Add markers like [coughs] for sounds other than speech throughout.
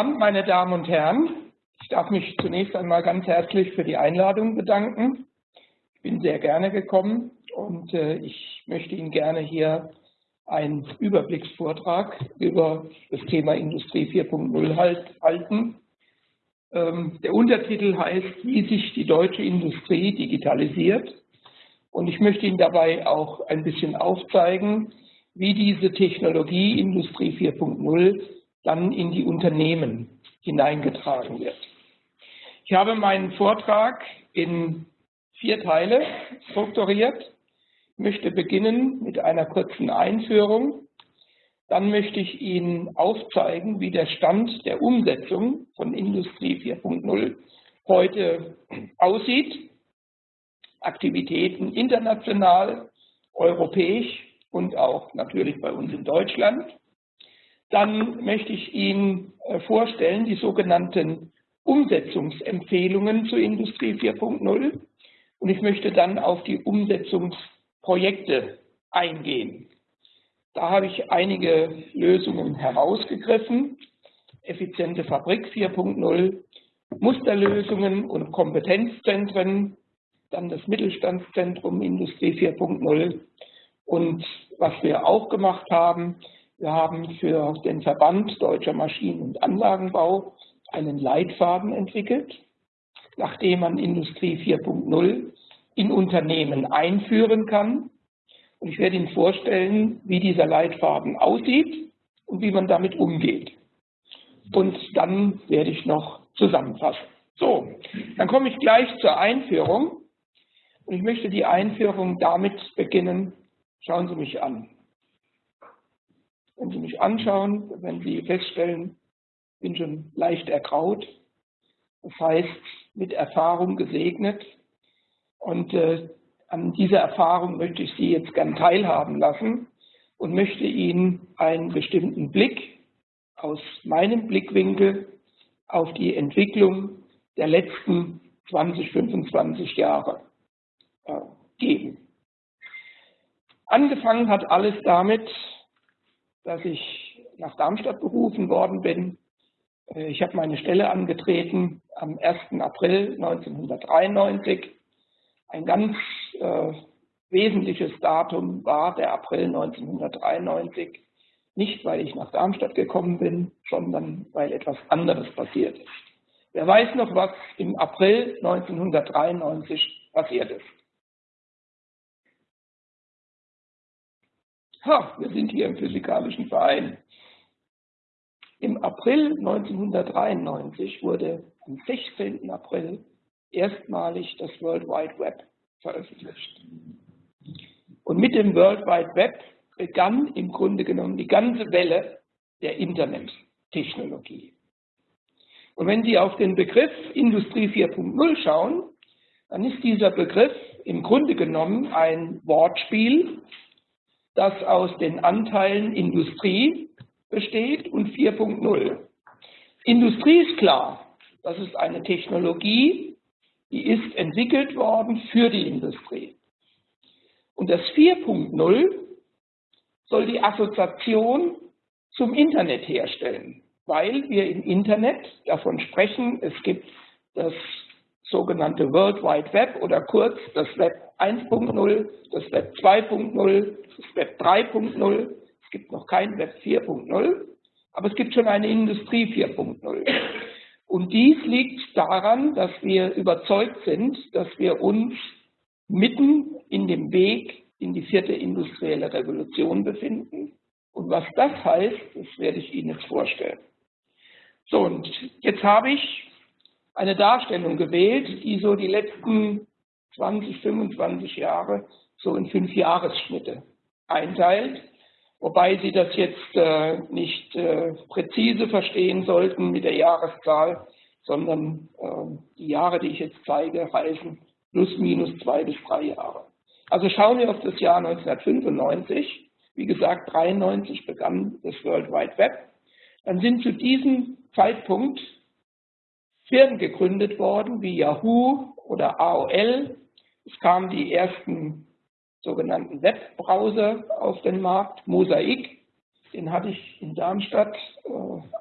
Abend, meine Damen und Herren. Ich darf mich zunächst einmal ganz herzlich für die Einladung bedanken. Ich bin sehr gerne gekommen und äh, ich möchte Ihnen gerne hier einen Überblicksvortrag über das Thema Industrie 4.0 halt, halten. Ähm, der Untertitel heißt, wie sich die deutsche Industrie digitalisiert. Und ich möchte Ihnen dabei auch ein bisschen aufzeigen, wie diese Technologie Industrie 4.0 dann in die Unternehmen hineingetragen wird. Ich habe meinen Vortrag in vier Teile strukturiert. Ich möchte beginnen mit einer kurzen Einführung. Dann möchte ich Ihnen aufzeigen, wie der Stand der Umsetzung von Industrie 4.0 heute aussieht. Aktivitäten international, europäisch und auch natürlich bei uns in Deutschland. Dann möchte ich Ihnen äh, vorstellen die sogenannten Umsetzungsempfehlungen zur Industrie 4.0 und ich möchte dann auf die Umsetzungsprojekte eingehen. Da habe ich einige Lösungen herausgegriffen. Effiziente Fabrik 4.0, Musterlösungen und Kompetenzzentren, dann das Mittelstandszentrum Industrie 4.0 und was wir auch gemacht haben, wir haben für den Verband Deutscher Maschinen- und Anlagenbau einen Leitfaden entwickelt, nachdem man Industrie 4.0 in Unternehmen einführen kann. Und ich werde Ihnen vorstellen, wie dieser Leitfaden aussieht und wie man damit umgeht. Und dann werde ich noch zusammenfassen. So, dann komme ich gleich zur Einführung. Und ich möchte die Einführung damit beginnen. Schauen Sie mich an. Wenn Sie mich anschauen, wenn Sie feststellen, ich bin schon leicht ergraut, das heißt mit Erfahrung gesegnet. Und äh, an dieser Erfahrung möchte ich Sie jetzt gern teilhaben lassen und möchte Ihnen einen bestimmten Blick aus meinem Blickwinkel auf die Entwicklung der letzten 20, 25 Jahre äh, geben. Angefangen hat alles damit, dass ich nach Darmstadt berufen worden bin. Äh, ich habe meine Stelle angetreten am 1. April 1993. Ein ganz äh, wesentliches Datum war der April 1993. Nicht, weil ich nach Darmstadt gekommen bin, sondern weil etwas anderes passiert ist. Wer weiß noch, was im April 1993 passiert ist? Ha, wir sind hier im Physikalischen Verein. Im April 1993 wurde am 16. April erstmalig das World Wide Web veröffentlicht. Und mit dem World Wide Web begann im Grunde genommen die ganze Welle der Internettechnologie. Und wenn Sie auf den Begriff Industrie 4.0 schauen, dann ist dieser Begriff im Grunde genommen ein Wortspiel das aus den Anteilen Industrie besteht und 4.0. Industrie ist klar, das ist eine Technologie, die ist entwickelt worden für die Industrie. Und das 4.0 soll die Assoziation zum Internet herstellen, weil wir im Internet davon sprechen, es gibt das sogenannte World Wide Web oder kurz das Web 1.0, das Web 2.0, das Web 3.0. Es gibt noch kein Web 4.0, aber es gibt schon eine Industrie 4.0. Und dies liegt daran, dass wir überzeugt sind, dass wir uns mitten in dem Weg in die vierte industrielle Revolution befinden. Und was das heißt, das werde ich Ihnen jetzt vorstellen. So, und jetzt habe ich eine Darstellung gewählt, die so die letzten 20, 25 Jahre so in fünf Jahresschnitte einteilt, wobei Sie das jetzt äh, nicht äh, präzise verstehen sollten mit der Jahreszahl, sondern äh, die Jahre, die ich jetzt zeige, heißen plus minus zwei bis drei Jahre. Also schauen wir auf das Jahr 1995. Wie gesagt, 93 begann das World Wide Web. Dann sind zu diesem Zeitpunkt Firmen gegründet worden wie Yahoo oder AOL. Es kamen die ersten sogenannten Webbrowser auf den Markt, Mosaic. Den hatte ich in Darmstadt äh,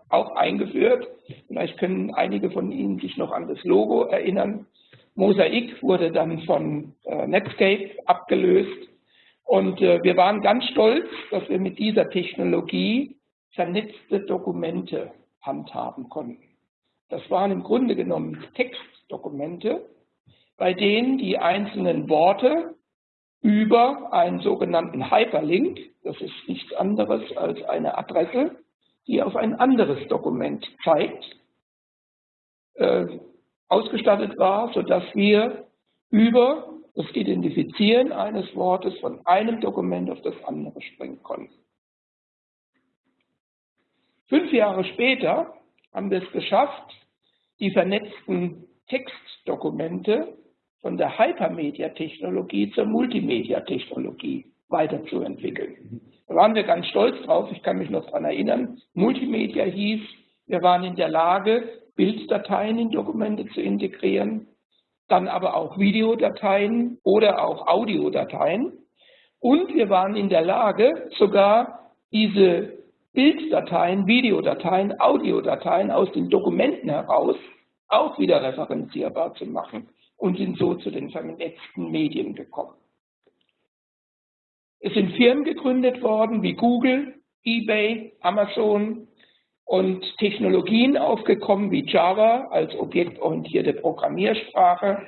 auch eingeführt. Vielleicht können einige von Ihnen sich noch an das Logo erinnern. Mosaik wurde dann von äh, Netscape abgelöst. Und äh, wir waren ganz stolz, dass wir mit dieser Technologie vernetzte Dokumente handhaben konnten. Das waren im Grunde genommen Textdokumente, bei denen die einzelnen Worte über einen sogenannten Hyperlink, das ist nichts anderes als eine Adresse, die auf ein anderes Dokument zeigt, äh, ausgestattet war, sodass wir über das Identifizieren eines Wortes von einem Dokument auf das andere springen konnten. Fünf Jahre später haben wir es geschafft, die vernetzten Textdokumente von der Hypermedia-Technologie zur Multimedia-Technologie weiterzuentwickeln. Da waren wir ganz stolz drauf, ich kann mich noch daran erinnern. Multimedia hieß, wir waren in der Lage, Bilddateien in Dokumente zu integrieren, dann aber auch Videodateien oder auch Audiodateien. Und wir waren in der Lage, sogar diese Bilddateien, Videodateien, Audiodateien aus den Dokumenten heraus auch wieder referenzierbar zu machen und sind so zu den vernetzten Medien gekommen. Es sind Firmen gegründet worden wie Google, eBay, Amazon und Technologien aufgekommen wie Java als objektorientierte Programmiersprache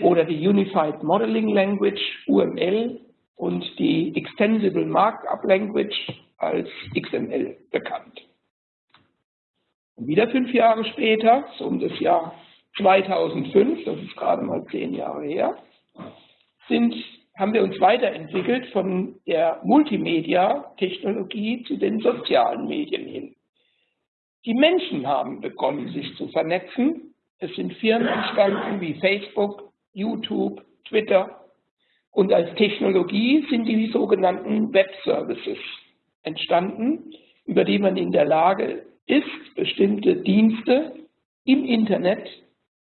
oder die Unified Modeling Language, UML, und die Extensible Markup Language als XML bekannt. Und wieder fünf Jahre später, so um das Jahr 2005, das ist gerade mal zehn Jahre her, sind, haben wir uns weiterentwickelt von der Multimedia-Technologie zu den sozialen Medien hin. Die Menschen haben begonnen, sich zu vernetzen. Es sind Firmen entstanden wie Facebook, YouTube, Twitter. Und als Technologie sind die sogenannten Web Services entstanden, über die man in der Lage ist, bestimmte Dienste im Internet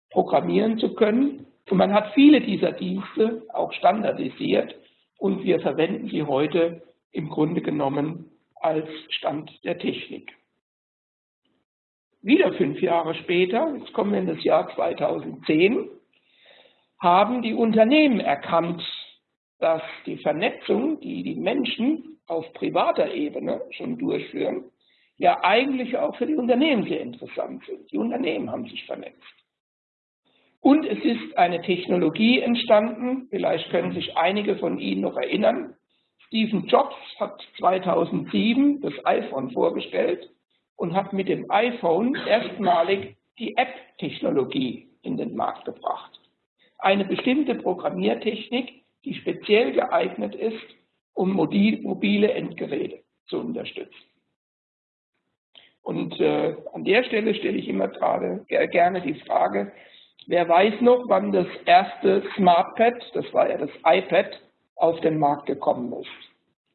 programmieren zu können. Und man hat viele dieser Dienste auch standardisiert und wir verwenden sie heute im Grunde genommen als Stand der Technik. Wieder fünf Jahre später, jetzt kommen wir in das Jahr 2010, haben die Unternehmen erkannt, dass die Vernetzung, die die Menschen auf privater Ebene schon durchführen, ja eigentlich auch für die Unternehmen sehr interessant sind. Die Unternehmen haben sich vernetzt. Und es ist eine Technologie entstanden, vielleicht können sich einige von Ihnen noch erinnern. Stephen Jobs hat 2007 das iPhone vorgestellt und hat mit dem iPhone erstmalig die App-Technologie in den Markt gebracht. Eine bestimmte Programmiertechnik, die speziell geeignet ist, um mobile Endgeräte zu unterstützen. Und äh, an der Stelle stelle ich immer gerade gerne die Frage, wer weiß noch, wann das erste SmartPad, das war ja das iPad, auf den Markt gekommen ist.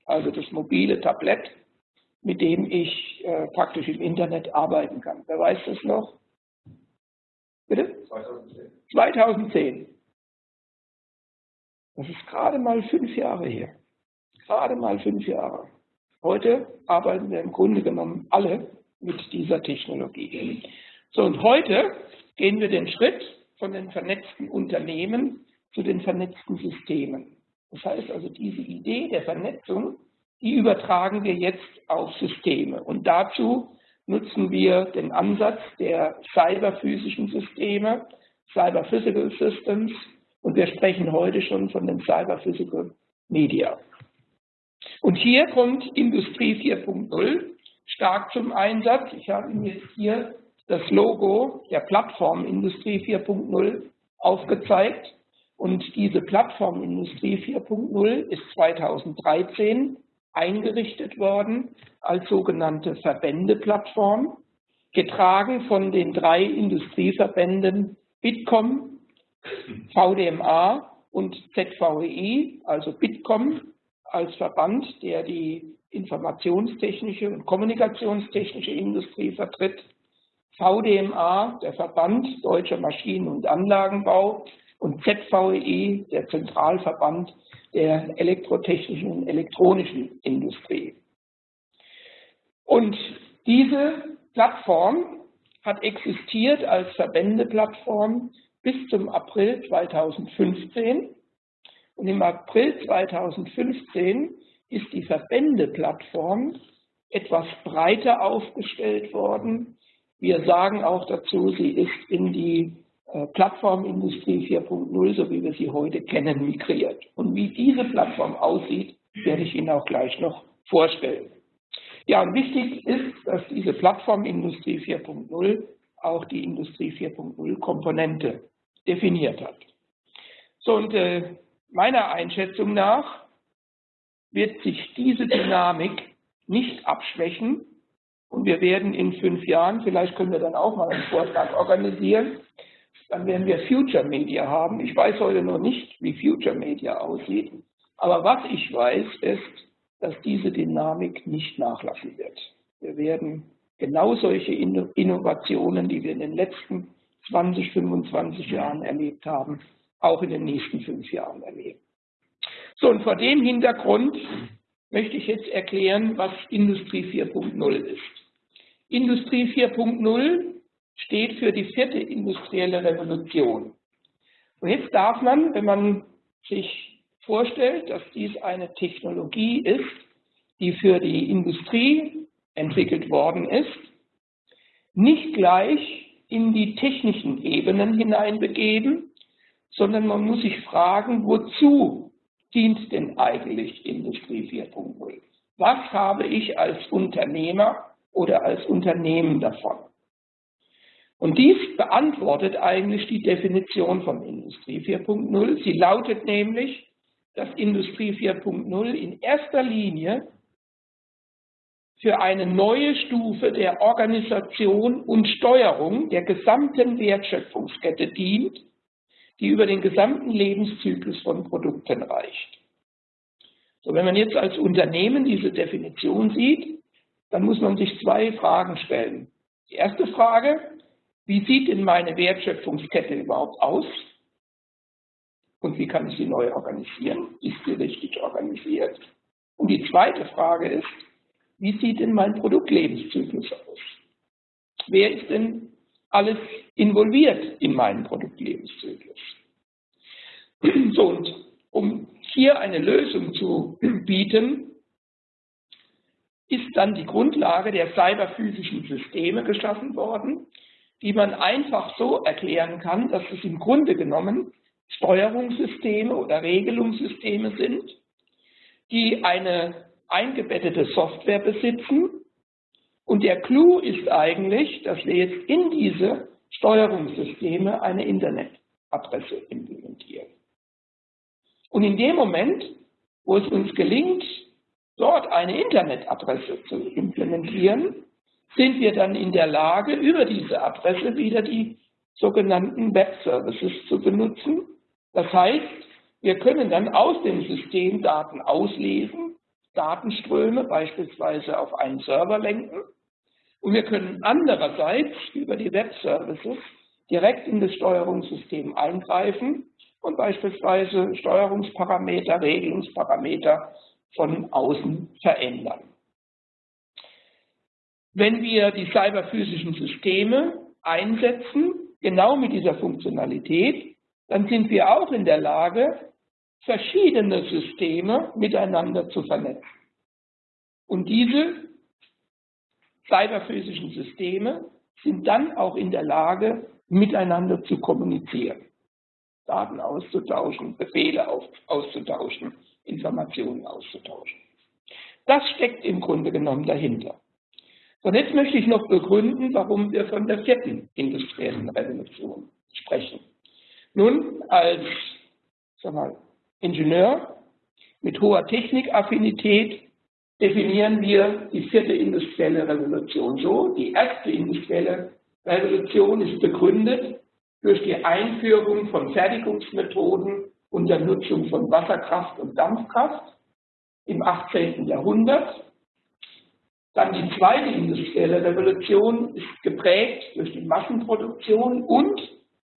Also das mobile Tablett, mit dem ich äh, praktisch im Internet arbeiten kann. Wer weiß das noch? Bitte? 2010. 2010. Das ist gerade mal fünf Jahre her. Gerade mal fünf Jahre. Heute arbeiten wir im Grunde genommen alle mit dieser Technologie. So, und heute gehen wir den Schritt von den vernetzten Unternehmen zu den vernetzten Systemen. Das heißt also, diese Idee der Vernetzung, die übertragen wir jetzt auf Systeme. Und dazu nutzen wir den Ansatz der cyberphysischen Systeme, Cyber Physical Systems, und wir sprechen heute schon von den Cyber Physical Media. Und hier kommt Industrie 4.0 stark zum Einsatz. Ich habe Ihnen jetzt hier das Logo der Plattform Industrie 4.0 aufgezeigt. Und diese Plattform Industrie 4.0 ist 2013 eingerichtet worden als sogenannte Verbändeplattform, getragen von den drei Industrieverbänden Bitkom, VDMA und ZVEI, also Bitkom als Verband, der die informationstechnische und kommunikationstechnische Industrie vertritt, VDMA, der Verband Deutscher Maschinen- und Anlagenbau und ZVEI, der Zentralverband der elektrotechnischen und elektronischen Industrie. Und diese Plattform hat existiert als Verbändeplattform bis zum April 2015. Und im April 2015 ist die Verbändeplattform etwas breiter aufgestellt worden. Wir sagen auch dazu, sie ist in die äh, Plattformindustrie 4.0, so wie wir sie heute kennen, migriert. Und wie diese Plattform aussieht, werde ich Ihnen auch gleich noch vorstellen. Ja, und wichtig ist, dass diese Plattformindustrie 4.0 auch die Industrie 4.0 Komponente definiert hat. So, und äh, meiner Einschätzung nach wird sich diese Dynamik nicht abschwächen und wir werden in fünf Jahren, vielleicht können wir dann auch mal einen Vortrag organisieren, dann werden wir Future Media haben. Ich weiß heute noch nicht, wie Future Media aussieht, aber was ich weiß, ist, dass diese Dynamik nicht nachlassen wird. Wir werden genau solche Innovationen, die wir in den letzten 20, 25 Jahren erlebt haben, auch in den nächsten fünf Jahren erleben. So, und vor dem Hintergrund möchte ich jetzt erklären, was Industrie 4.0 ist. Industrie 4.0 steht für die vierte industrielle Revolution. Und jetzt darf man, wenn man sich vorstellt, dass dies eine Technologie ist, die für die Industrie entwickelt worden ist, nicht gleich in die technischen Ebenen hineinbegeben, sondern man muss sich fragen, wozu dient denn eigentlich Industrie 4.0? Was habe ich als Unternehmer oder als Unternehmen davon? Und dies beantwortet eigentlich die Definition von Industrie 4.0. Sie lautet nämlich, dass Industrie 4.0 in erster Linie für eine neue Stufe der Organisation und Steuerung der gesamten Wertschöpfungskette dient, die über den gesamten Lebenszyklus von Produkten reicht. So, wenn man jetzt als Unternehmen diese Definition sieht, dann muss man sich zwei Fragen stellen. Die erste Frage, wie sieht denn meine Wertschöpfungskette überhaupt aus? Und wie kann ich sie neu organisieren? Ist sie richtig organisiert? Und die zweite Frage ist, wie sieht denn mein Produktlebenszyklus aus? Wer ist denn alles involviert in meinen Produktlebenszyklus? [clears throat] So, und um hier eine Lösung zu [clears throat] bieten, ist dann die Grundlage der cyberphysischen Systeme geschaffen worden, die man einfach so erklären kann, dass es im Grunde genommen Steuerungssysteme oder Regelungssysteme sind, die eine eingebettete Software besitzen. Und der Clou ist eigentlich, dass wir jetzt in diese Steuerungssysteme eine Internetadresse implementieren. Und in dem Moment, wo es uns gelingt, dort eine Internetadresse zu implementieren, sind wir dann in der Lage, über diese Adresse wieder die sogenannten Web-Services zu benutzen. Das heißt, wir können dann aus dem System Daten auslesen Datenströme beispielsweise auf einen Server lenken und wir können andererseits über die Web-Services direkt in das Steuerungssystem eingreifen und beispielsweise Steuerungsparameter, Regelungsparameter von außen verändern. Wenn wir die cyberphysischen Systeme einsetzen, genau mit dieser Funktionalität, dann sind wir auch in der Lage, verschiedene Systeme miteinander zu vernetzen. Und diese cyberphysischen Systeme sind dann auch in der Lage, miteinander zu kommunizieren, Daten auszutauschen, Befehle auszutauschen, Informationen auszutauschen. Das steckt im Grunde genommen dahinter. Und jetzt möchte ich noch begründen, warum wir von der vierten industriellen Revolution sprechen. Nun, als sag mal, Ingenieur mit hoher Technikaffinität definieren wir die vierte industrielle Revolution so. Die erste industrielle Revolution ist begründet durch die Einführung von Fertigungsmethoden unter Nutzung von Wasserkraft und Dampfkraft im 18. Jahrhundert. Dann die zweite industrielle Revolution ist geprägt durch die Massenproduktion und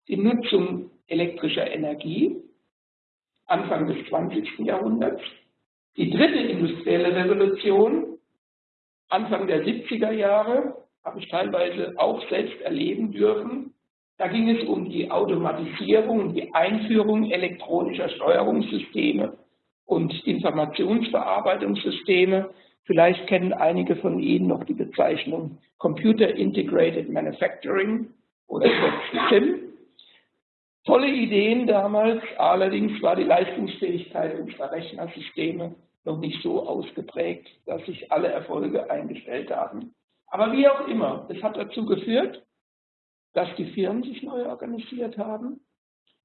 die Nutzung elektrischer Energie Anfang des 20. Jahrhunderts. Die dritte industrielle Revolution Anfang der 70er Jahre, habe ich teilweise auch selbst erleben dürfen. Da ging es um die Automatisierung und die Einführung elektronischer Steuerungssysteme und Informationsverarbeitungssysteme. Vielleicht kennen einige von Ihnen noch die Bezeichnung Computer Integrated Manufacturing oder [coughs] CIM. Tolle Ideen damals, allerdings war die Leistungsfähigkeit unserer Rechnersysteme noch nicht so ausgeprägt, dass sich alle Erfolge eingestellt haben. Aber wie auch immer, es hat dazu geführt, dass die Firmen sich neu organisiert haben.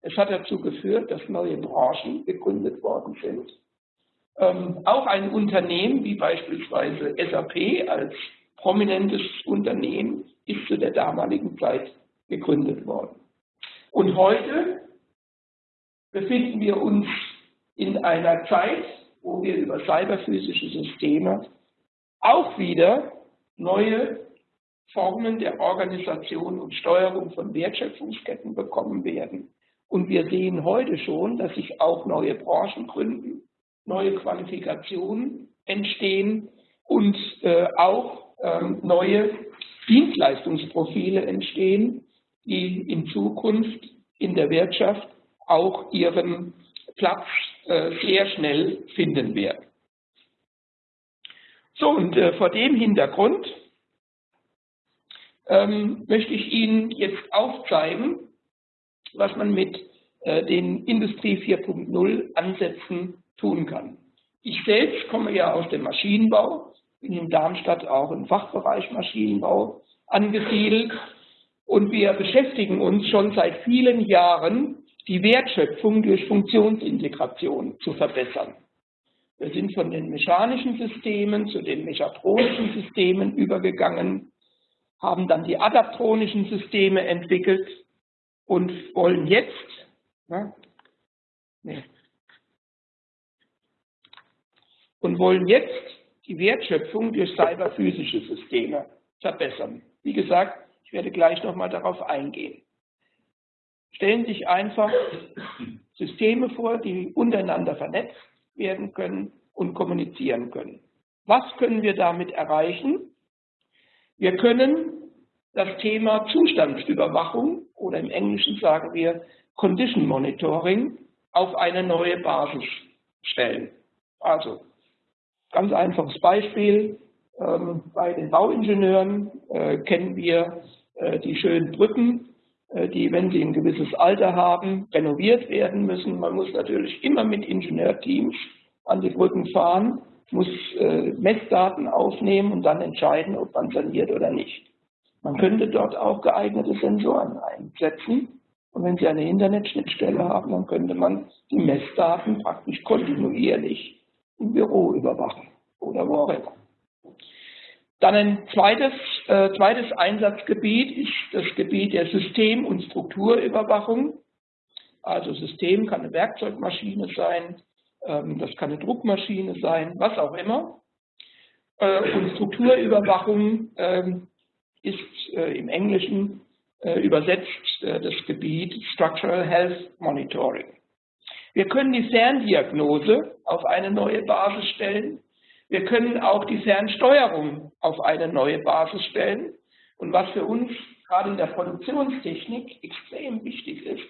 Es hat dazu geführt, dass neue Branchen gegründet worden sind. Ähm, auch ein Unternehmen wie beispielsweise SAP als prominentes Unternehmen ist zu der damaligen Zeit gegründet worden. Und heute befinden wir uns in einer Zeit, wo wir über cyberphysische Systeme auch wieder neue Formen der Organisation und Steuerung von Wertschöpfungsketten bekommen werden. Und wir sehen heute schon, dass sich auch neue Branchen gründen, neue Qualifikationen entstehen und äh, auch ähm, neue Dienstleistungsprofile entstehen, die in Zukunft in der Wirtschaft auch ihren Platz äh, sehr schnell finden werden. So, und äh, vor dem Hintergrund ähm, möchte ich Ihnen jetzt aufzeigen, was man mit äh, den Industrie 4.0 Ansätzen tun kann. Ich selbst komme ja aus dem Maschinenbau, bin in Darmstadt auch im Fachbereich Maschinenbau angesiedelt und wir beschäftigen uns schon seit vielen Jahren, die Wertschöpfung durch Funktionsintegration zu verbessern. Wir sind von den mechanischen Systemen zu den mechatronischen Systemen übergegangen, haben dann die adaptronischen Systeme entwickelt und wollen jetzt, na, nee, und wollen jetzt die Wertschöpfung durch cyberphysische Systeme verbessern. Wie gesagt, ich werde gleich nochmal darauf eingehen. Stellen Sie sich einfach Systeme vor, die untereinander vernetzt werden können und kommunizieren können. Was können wir damit erreichen? Wir können das Thema Zustandsüberwachung oder im Englischen sagen wir Condition Monitoring auf eine neue Basis stellen. Also ganz einfaches Beispiel. Ähm, bei den Bauingenieuren äh, kennen wir die schönen Brücken, äh, die, wenn sie ein gewisses Alter haben, renoviert werden müssen. Man muss natürlich immer mit Ingenieurteams an die Brücken fahren, muss äh, Messdaten aufnehmen und dann entscheiden, ob man saniert oder nicht. Man könnte dort auch geeignete Sensoren einsetzen. Und wenn Sie eine Internetschnittstelle haben, dann könnte man die Messdaten praktisch kontinuierlich im Büro überwachen oder wo auch immer. Dann ein zweites, äh, zweites Einsatzgebiet ist das Gebiet der System- und Strukturüberwachung. Also System kann eine Werkzeugmaschine sein, ähm, das kann eine Druckmaschine sein, was auch immer. Äh, und Strukturüberwachung ähm, ist äh, im Englischen äh, übersetzt äh, das Gebiet Structural Health Monitoring. Wir können die Ferndiagnose auf eine neue Basis stellen wir können auch die Fernsteuerung auf eine neue Basis stellen. Und was für uns gerade in der Produktionstechnik extrem wichtig ist,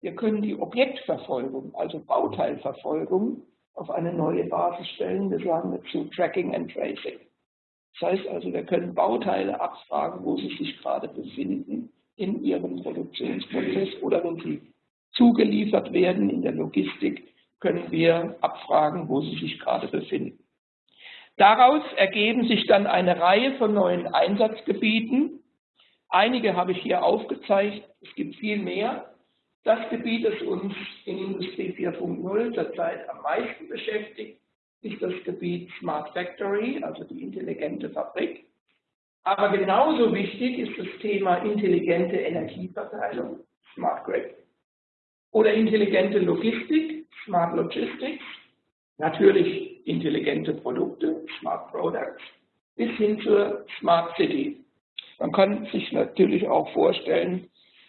wir können die Objektverfolgung, also Bauteilverfolgung, auf eine neue Basis stellen. Wir sagen dazu Tracking and Tracing. Das heißt also, wir können Bauteile abfragen, wo sie sich gerade befinden in ihrem Produktionsprozess oder wenn sie zugeliefert werden in der Logistik, können wir abfragen, wo sie sich gerade befinden. Daraus ergeben sich dann eine Reihe von neuen Einsatzgebieten. Einige habe ich hier aufgezeigt, es gibt viel mehr. Das Gebiet, das uns in Industrie 4.0 zurzeit am meisten beschäftigt, ist das Gebiet Smart Factory, also die intelligente Fabrik. Aber genauso wichtig ist das Thema intelligente Energieverteilung, Smart Grid, oder intelligente Logistik, Smart Logistics, natürlich intelligente Produkte, Smart Products, bis hin zur Smart City. Man kann sich natürlich auch vorstellen,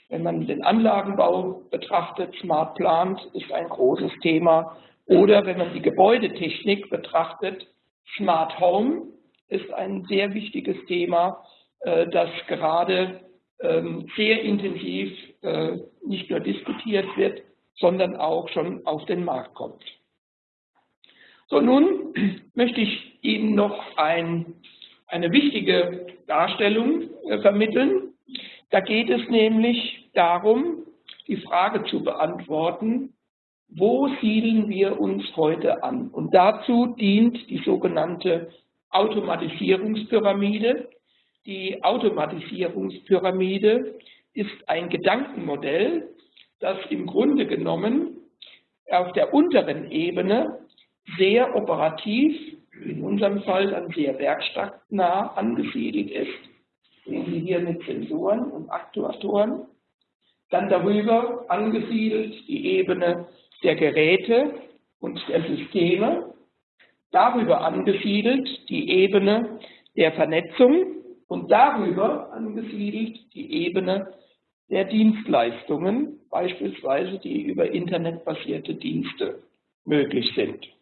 wenn man den Anlagenbau betrachtet, Smart Plant ist ein großes Thema. Oder wenn man die Gebäudetechnik betrachtet, Smart Home ist ein sehr wichtiges Thema, äh, das gerade ähm, sehr intensiv äh, nicht nur diskutiert wird, sondern auch schon auf den Markt kommt. So, nun [clears throat] möchte ich Ihnen noch ein, eine wichtige Darstellung äh, vermitteln. Da geht es nämlich darum, die Frage zu beantworten, wo siedeln wir uns heute an? Und dazu dient die sogenannte Automatisierungspyramide. Die Automatisierungspyramide ist ein Gedankenmodell, das im Grunde genommen auf der unteren Ebene sehr operativ, in unserem Fall dann sehr werkstattnah angesiedelt ist. Sehen Sie hier mit Sensoren und Aktuatoren. Dann darüber angesiedelt die Ebene der Geräte und der Systeme, darüber angesiedelt die Ebene der Vernetzung und darüber angesiedelt die Ebene der Dienstleistungen, beispielsweise die über internetbasierte Dienste möglich sind.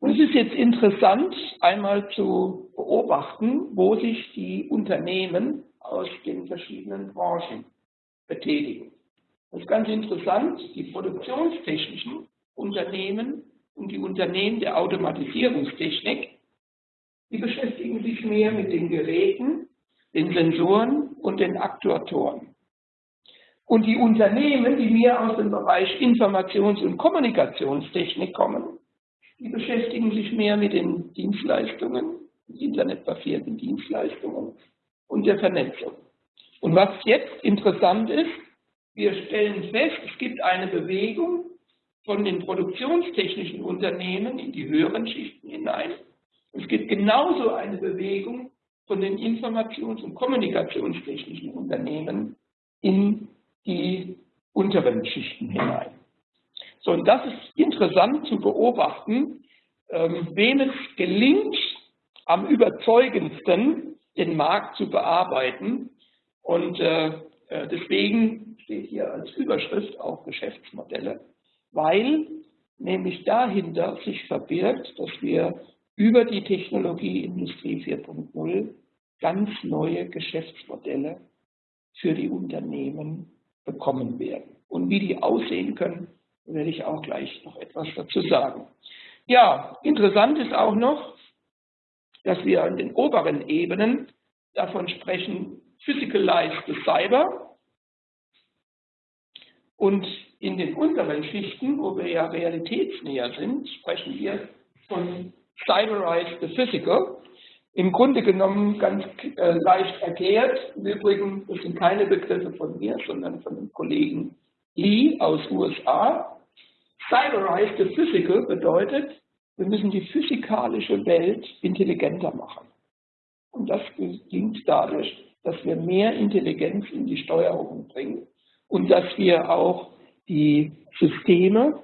Und es ist jetzt interessant, einmal zu beobachten, wo sich die Unternehmen aus den verschiedenen Branchen betätigen. Das ist ganz interessant, die produktionstechnischen Unternehmen und die Unternehmen der Automatisierungstechnik, die beschäftigen sich mehr mit den Geräten, den Sensoren und den Aktuatoren. Und die Unternehmen, die mehr aus dem Bereich Informations- und Kommunikationstechnik kommen, die beschäftigen sich mehr mit den Dienstleistungen, internetbasierten Dienstleistungen und der Vernetzung. Und was jetzt interessant ist, wir stellen fest, es gibt eine Bewegung von den produktionstechnischen Unternehmen in die höheren Schichten hinein. Es gibt genauso eine Bewegung von den informations- und kommunikationstechnischen Unternehmen in die unteren Schichten hinein. So, und das ist interessant zu beobachten, ähm, wem es gelingt, am überzeugendsten den Markt zu bearbeiten. Und äh, äh deswegen steht hier als Überschrift auch Geschäftsmodelle, weil nämlich dahinter sich verbirgt, dass wir über die Technologie Industrie 4.0 ganz neue Geschäftsmodelle für die Unternehmen bekommen werden. Und wie die aussehen können, werde ich auch gleich noch etwas dazu sagen. Ja, interessant ist auch noch, dass wir an den oberen Ebenen davon sprechen, Physicalized Cyber, und in den unteren Schichten, wo wir ja realitätsnäher sind, sprechen wir von Cyberized the Physical. Im Grunde genommen ganz äh, leicht erklärt. Im Übrigen, das sind keine Begriffe von mir, sondern von dem Kollegen Lee aus USA. Cyberized the Physical bedeutet, wir müssen die physikalische Welt intelligenter machen. Und das gelingt dadurch, dass wir mehr Intelligenz in die Steuerung bringen und dass wir auch die Systeme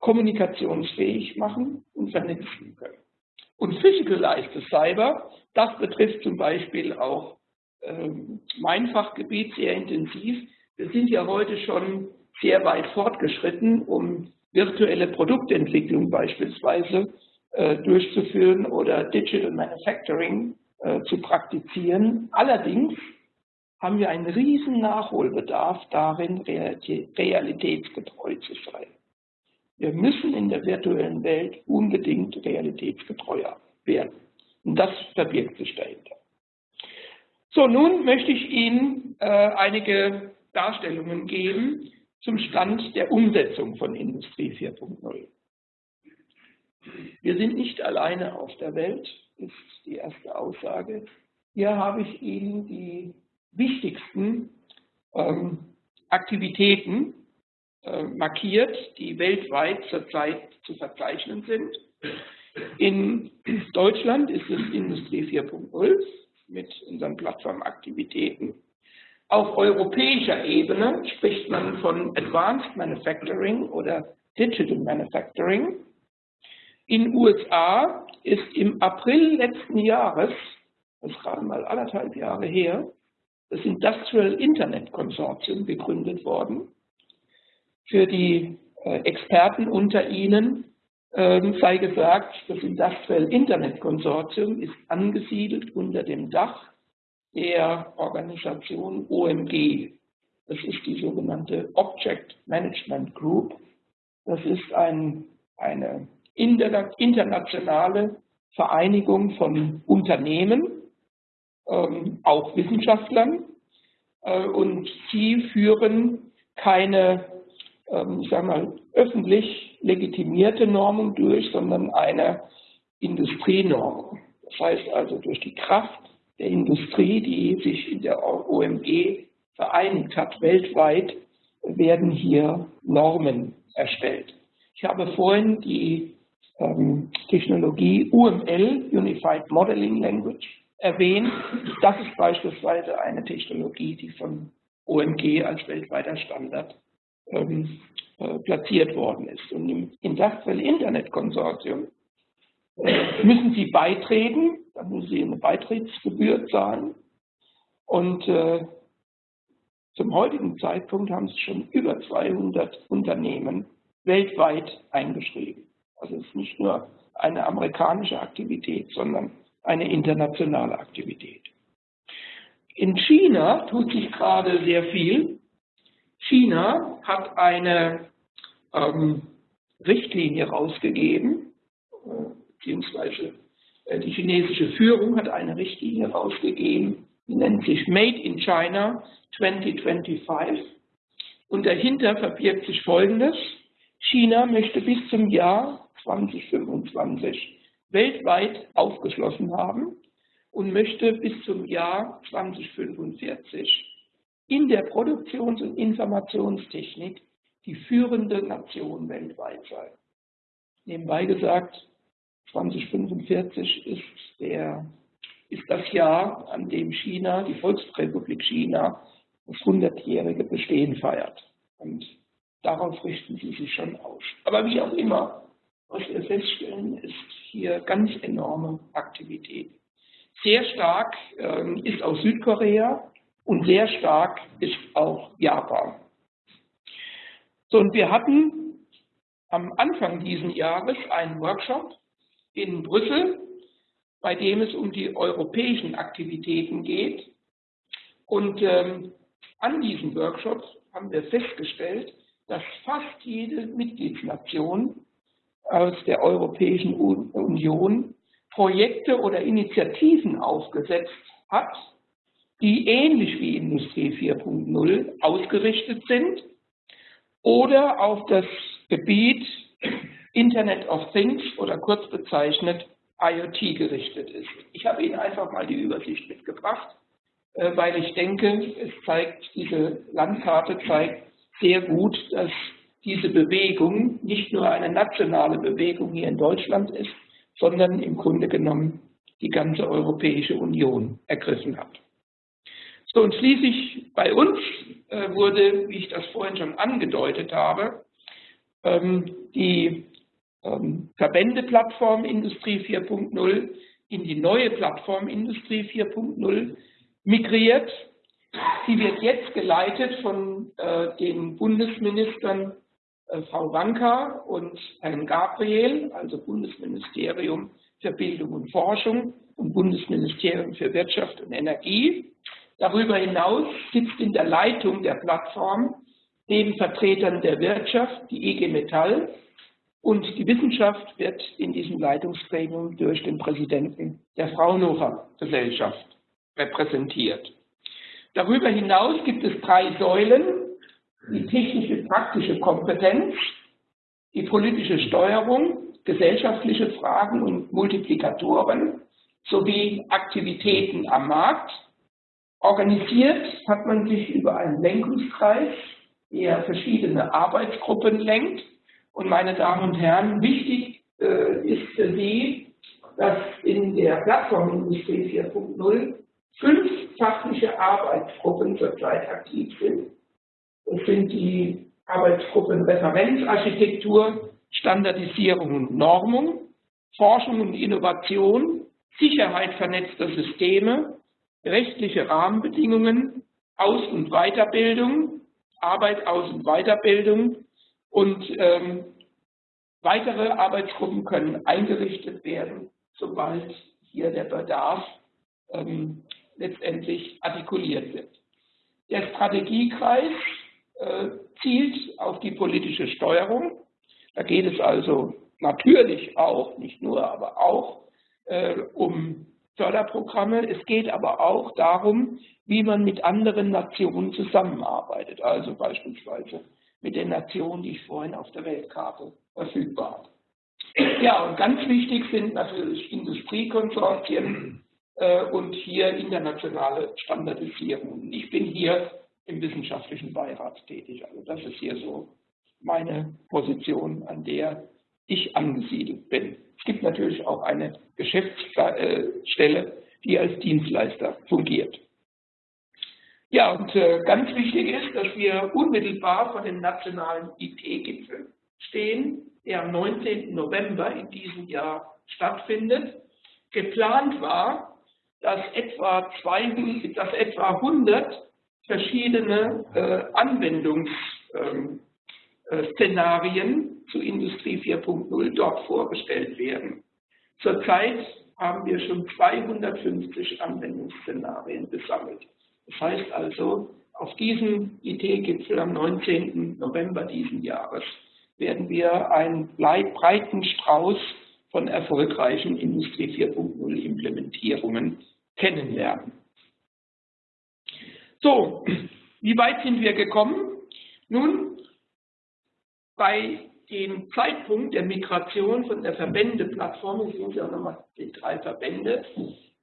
kommunikationsfähig machen und vernetzen können. Und Physicalized Cyber, das betrifft zum Beispiel auch ähm, mein Fachgebiet sehr intensiv. Wir sind ja heute schon sehr weit fortgeschritten, um virtuelle Produktentwicklung beispielsweise äh, durchzuführen oder Digital Manufacturing äh, zu praktizieren. Allerdings haben wir einen riesen Nachholbedarf darin, realitätsgetreu zu sein. Wir müssen in der virtuellen Welt unbedingt realitätsgetreuer werden. Und das verbirgt sich dahinter. So, nun möchte ich Ihnen äh, einige Darstellungen geben zum Stand der Umsetzung von Industrie 4.0. Wir sind nicht alleine auf der Welt, ist die erste Aussage. Hier habe ich Ihnen die wichtigsten ähm, Aktivitäten äh, markiert, die weltweit zurzeit zu verzeichnen sind. In Deutschland ist es Industrie 4.0 mit unseren Plattformaktivitäten. Auf europäischer Ebene spricht man von Advanced Manufacturing oder Digital Manufacturing. In USA ist im April letzten Jahres, das ist gerade mal anderthalb Jahre her, das Industrial Internet Consortium gegründet worden. Für die äh, Experten unter Ihnen, ähm, sei gesagt, das Industrial Internet Konsortium ist angesiedelt unter dem Dach der Organisation OMG. Das ist die sogenannte Object Management Group. Das ist ein, eine internationale Vereinigung von Unternehmen, ähm, auch Wissenschaftlern, äh, und sie führen keine, ähm, ich sag mal, öffentlich legitimierte Normung durch, sondern eine Industrienormung. Das heißt also durch die Kraft der Industrie, die sich in der OMG vereinigt hat, weltweit, werden hier Normen erstellt. Ich habe vorhin die ähm, Technologie UML, Unified Modeling Language, erwähnt. Das ist beispielsweise eine Technologie, die von OMG als weltweiter Standard ähm, äh, platziert worden ist. Und im Industrial Internet Konsortium äh, müssen Sie beitreten, dann müssen Sie eine Beitrittsgebühr zahlen. Und äh, zum heutigen Zeitpunkt haben sich schon über 200 Unternehmen weltweit eingeschrieben. Also es ist nicht nur eine amerikanische Aktivität, sondern eine internationale Aktivität. In China tut sich gerade sehr viel. China hat eine ähm, Richtlinie rausgegeben, äh, beziehungsweise die chinesische Führung hat eine Richtlinie rausgegeben, die nennt sich Made in China 2025. Und dahinter verbirgt sich Folgendes. China möchte bis zum Jahr 2025 weltweit aufgeschlossen haben und möchte bis zum Jahr 2045 in der Produktions- und Informationstechnik die führende Nation weltweit sein. Nebenbei gesagt, 2045 ist, der, ist das Jahr, an dem China, die Volksrepublik China, das 100-jährige Bestehen feiert. Und darauf richten sie sich schon aus. Aber wie auch immer, was wir feststellen, ist hier ganz enorme Aktivität. Sehr stark ähm, ist auch Südkorea und sehr stark ist auch Japan. So, und wir hatten am Anfang dieses Jahres einen Workshop in Brüssel, bei dem es um die europäischen Aktivitäten geht. Und ähm, an diesem Workshop haben wir festgestellt, dass fast jede Mitgliedsnation aus der Europäischen Union Projekte oder Initiativen aufgesetzt hat, die ähnlich wie Industrie 4.0 ausgerichtet sind oder auf das Gebiet Internet of Things oder kurz bezeichnet IoT gerichtet ist. Ich habe Ihnen einfach mal die Übersicht mitgebracht, äh, weil ich denke, es zeigt, diese Landkarte zeigt sehr gut, dass diese Bewegung nicht nur eine nationale Bewegung hier in Deutschland ist, sondern im Grunde genommen die ganze Europäische Union ergriffen hat. So, und schließlich bei uns äh, wurde, wie ich das vorhin schon angedeutet habe, ähm, die ähm, Verbändeplattform Industrie 4.0 in die neue Plattform Industrie 4.0 migriert. Sie wird jetzt geleitet von äh, den Bundesministern äh, Frau Wanka und Herrn Gabriel, also Bundesministerium für Bildung und Forschung und Bundesministerium für Wirtschaft und Energie. Darüber hinaus sitzt in der Leitung der Plattform neben Vertretern der Wirtschaft die EG Metall und die Wissenschaft wird in diesem Leitungsgremium durch den Präsidenten der Fraunhofer Gesellschaft repräsentiert. Darüber hinaus gibt es drei Säulen, die technische praktische Kompetenz, die politische Steuerung, gesellschaftliche Fragen und Multiplikatoren sowie Aktivitäten am Markt. Organisiert hat man sich über einen Lenkungskreis, der verschiedene Arbeitsgruppen lenkt. Und meine Damen und Herren, wichtig äh, ist für Sie, dass in der Plattformindustrie 4.0 fünf fachliche Arbeitsgruppen zurzeit aktiv sind. Das sind die Arbeitsgruppen Referenzarchitektur, Standardisierung und Normung, Forschung und Innovation, Sicherheit vernetzter Systeme, rechtliche Rahmenbedingungen, Aus- und Weiterbildung, Arbeit, Aus- und Weiterbildung und ähm, Weitere Arbeitsgruppen können eingerichtet werden, sobald hier der Bedarf ähm, letztendlich artikuliert wird. Der Strategiekreis äh, zielt auf die politische Steuerung. Da geht es also natürlich auch, nicht nur, aber auch äh, um Förderprogramme. Es geht aber auch darum, wie man mit anderen Nationen zusammenarbeitet, also beispielsweise mit den Nationen, die ich vorhin auf der Weltkarte verfügbar habe. Ja, und ganz wichtig sind natürlich Industriekonsortien äh, und hier internationale Standardisierungen. Ich bin hier im wissenschaftlichen Beirat tätig. Also das ist hier so meine Position, an der ich angesiedelt bin. Es gibt natürlich auch eine Geschäftsstelle, die als Dienstleister fungiert. Ja, und äh, ganz wichtig ist, dass wir unmittelbar vor dem nationalen IT-Gipfel stehen, der am 19. November in diesem Jahr stattfindet. Geplant war, dass etwa, 200, dass etwa 100 verschiedene äh, Anwendungsszenarien äh, zu Industrie 4.0 dort vorgestellt werden. Zurzeit haben wir schon 250 Anwendungsszenarien gesammelt. Das heißt also, auf diesem IT-Gipfel am 19. November diesen Jahres werden wir einen breiten Strauß von erfolgreichen Industrie 4.0 Implementierungen kennenlernen. So, wie weit sind wir gekommen? Nun, bei dem Zeitpunkt der Migration von der Verbändeplattform, sehen Sie auch nochmal die drei Verbände,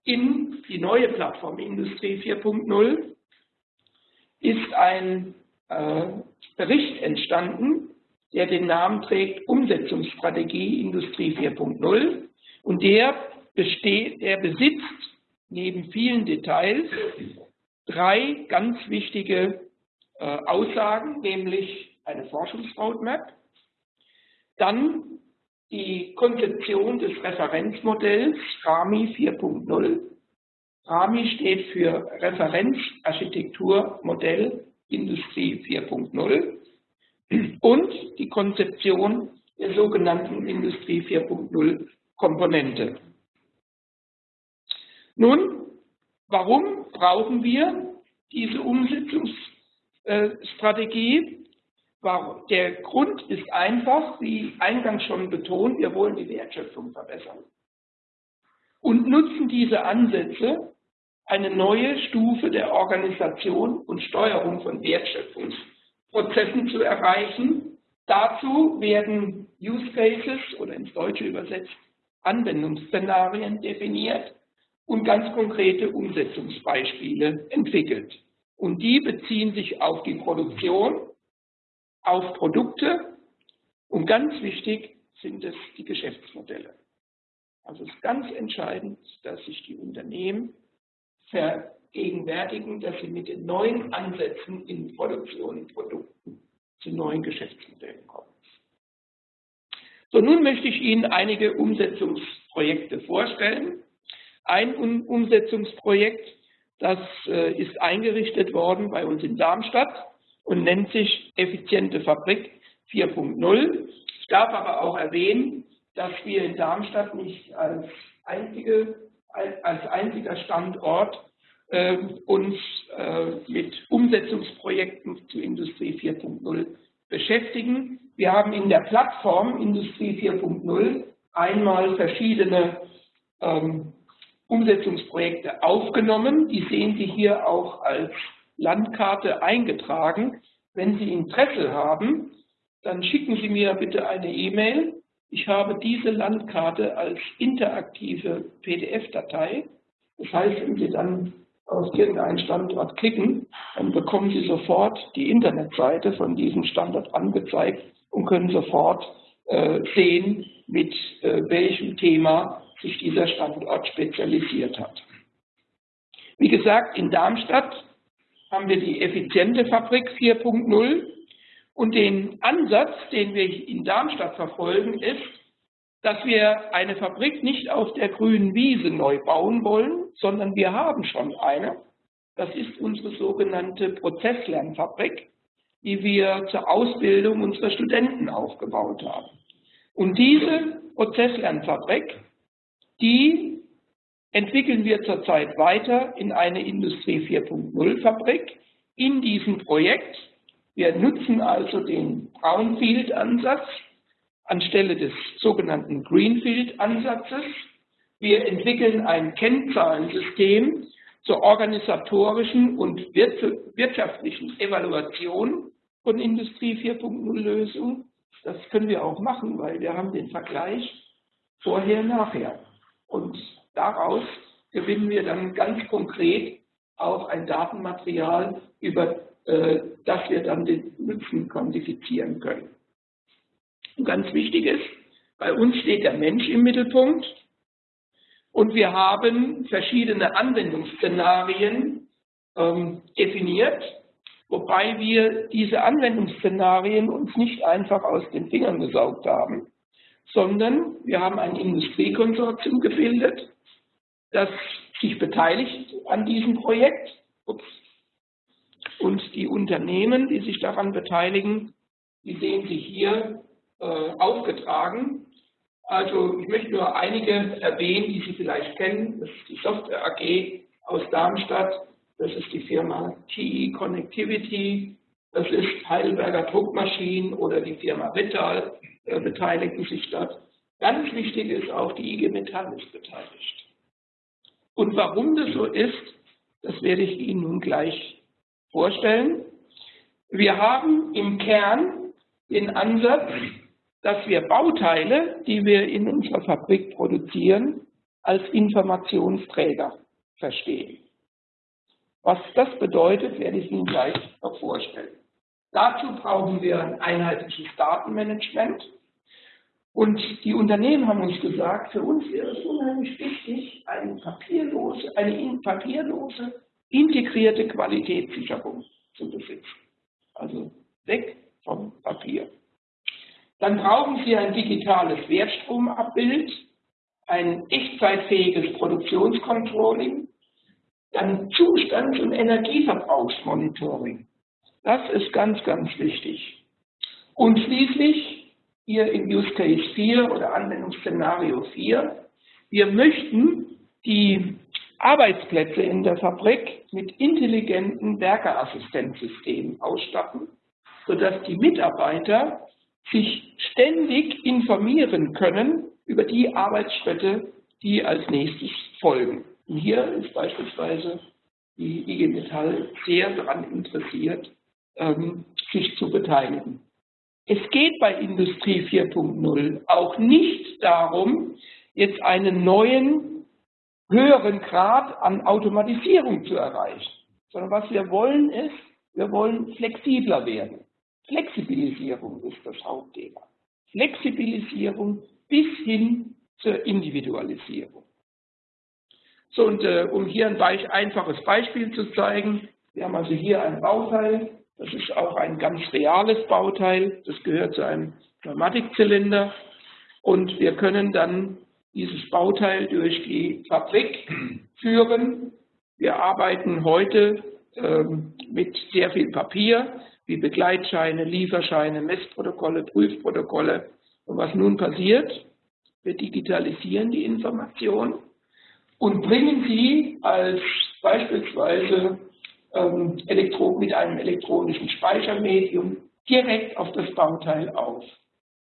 in die neue Plattform Industrie 4.0 ist ein äh, Bericht entstanden, der den Namen trägt Umsetzungsstrategie Industrie 4.0 und der, besteht, der besitzt neben vielen Details drei ganz wichtige äh, Aussagen, nämlich eine Forschungsroadmap, dann die Konzeption des Referenzmodells RAMI 4.0. RAMI steht für Referenzarchitekturmodell Industrie 4.0 und die Konzeption der sogenannten Industrie 4.0 Komponente. Nun, warum brauchen wir diese Umsetzungsstrategie? Der Grund ist einfach, wie eingangs schon betont, wir wollen die Wertschöpfung verbessern und nutzen diese Ansätze, eine neue Stufe der Organisation und Steuerung von Wertschöpfungsprozessen zu erreichen. Dazu werden Use Cases oder ins Deutsche übersetzt Anwendungsszenarien definiert und ganz konkrete Umsetzungsbeispiele entwickelt. Und die beziehen sich auf die Produktion, auf Produkte und ganz wichtig sind es die Geschäftsmodelle. Also es ist ganz entscheidend, dass sich die Unternehmen vergegenwärtigen, dass sie mit den neuen Ansätzen in Produktion und Produkten zu neuen Geschäftsmodellen kommen. So, nun möchte ich Ihnen einige Umsetzungsprojekte vorstellen. Ein Umsetzungsprojekt, das äh, ist eingerichtet worden bei uns in Darmstadt und nennt sich Effiziente Fabrik 4.0. Ich darf aber auch erwähnen, dass wir in Darmstadt nicht als, einzige, als einziger Standort äh, uns äh, mit Umsetzungsprojekten zu Industrie 4.0 beschäftigen. Wir haben in der Plattform Industrie 4.0 einmal verschiedene ähm, Umsetzungsprojekte aufgenommen. Die sehen Sie hier auch als Landkarte eingetragen. Wenn Sie Interesse haben, dann schicken Sie mir bitte eine E-Mail. Ich habe diese Landkarte als interaktive PDF-Datei. Das heißt, wenn Sie dann auf irgendeinen Standort klicken, dann bekommen Sie sofort die Internetseite von diesem Standort angezeigt und können sofort äh, sehen, mit äh, welchem Thema sich dieser Standort spezialisiert hat. Wie gesagt, in Darmstadt haben wir die effiziente Fabrik 4.0 und den Ansatz, den wir in Darmstadt verfolgen, ist, dass wir eine Fabrik nicht auf der grünen Wiese neu bauen wollen, sondern wir haben schon eine. Das ist unsere sogenannte Prozesslernfabrik, die wir zur Ausbildung unserer Studenten aufgebaut haben. Und diese Prozesslernfabrik, die entwickeln wir zurzeit weiter in eine Industrie 4.0 Fabrik in diesem Projekt. Wir nutzen also den Brownfield-Ansatz anstelle des sogenannten Greenfield-Ansatzes. Wir entwickeln ein Kennzahlensystem zur organisatorischen und wirtschaftlichen Evaluation von Industrie 4.0 Lösungen. Das können wir auch machen, weil wir haben den Vergleich vorher, nachher. Und daraus gewinnen wir dann ganz konkret auch ein Datenmaterial, über äh, das wir dann den Nutzen quantifizieren können. Und ganz wichtig ist, bei uns steht der Mensch im Mittelpunkt und wir haben verschiedene Anwendungsszenarien ähm, definiert, wobei wir diese Anwendungsszenarien uns nicht einfach aus den Fingern gesaugt haben, sondern wir haben ein Industriekonsortium gebildet, das sich beteiligt an diesem Projekt. Ups. Und die Unternehmen, die sich daran beteiligen, die sehen sich hier äh, aufgetragen. Also ich möchte nur einige erwähnen, die Sie vielleicht kennen. Das ist die Software AG aus Darmstadt, das ist die Firma TE Connectivity, das ist Heidelberger Druckmaschinen oder die Firma Vittal äh, beteiligen sich dort. Ganz wichtig ist auch, die IG Metall ist beteiligt. Und warum das so ist, das werde ich Ihnen nun gleich vorstellen. Wir haben im Kern den Ansatz, dass wir Bauteile, die wir in unserer Fabrik produzieren, als Informationsträger verstehen. Was das bedeutet, werde ich Ihnen gleich noch vorstellen. Dazu brauchen wir ein einheitliches Datenmanagement. Und die Unternehmen haben uns gesagt, für uns wäre es unheimlich wichtig, eine papierlose, eine papierlose integrierte Qualitätssicherung zu besitzen. Also weg vom Papier. Dann brauchen Sie ein digitales Wertstromabbild, ein echtzeitfähiges Produktionscontrolling, dann Zustands- und Energieverbrauchsmonitoring. Das ist ganz, ganz wichtig. Und schließlich hier in Use Case 4 oder Anwendungsszenario 4, wir möchten die Arbeitsplätze in der Fabrik mit intelligenten Werkeassistenzsystemen ausstatten, sodass die Mitarbeiter sich ständig informieren können über die Arbeitsschritte, die als nächstes folgen. Und hier ist beispielsweise die IG Metall sehr daran interessiert, ähm, sich zu beteiligen. Es geht bei Industrie 4.0 auch nicht darum, jetzt einen neuen, höheren Grad an Automatisierung zu erreichen, sondern was wir wollen ist, wir wollen flexibler werden. Flexibilisierung ist das Hauptthema. Flexibilisierung bis hin zur Individualisierung. So, und äh, um hier ein einfaches Beispiel zu zeigen, wir haben also hier ein Bauteil, das ist auch ein ganz reales Bauteil, das gehört zu einem Pneumatikzylinder und wir können dann dieses Bauteil durch die Fabrik führen. Wir arbeiten heute ähm, mit sehr viel Papier, wie Begleitscheine, Lieferscheine, Messprotokolle, Prüfprotokolle. Und was nun passiert? Wir digitalisieren die Information und bringen sie als beispielsweise ähm, mit einem elektronischen Speichermedium direkt auf das Bauteil auf.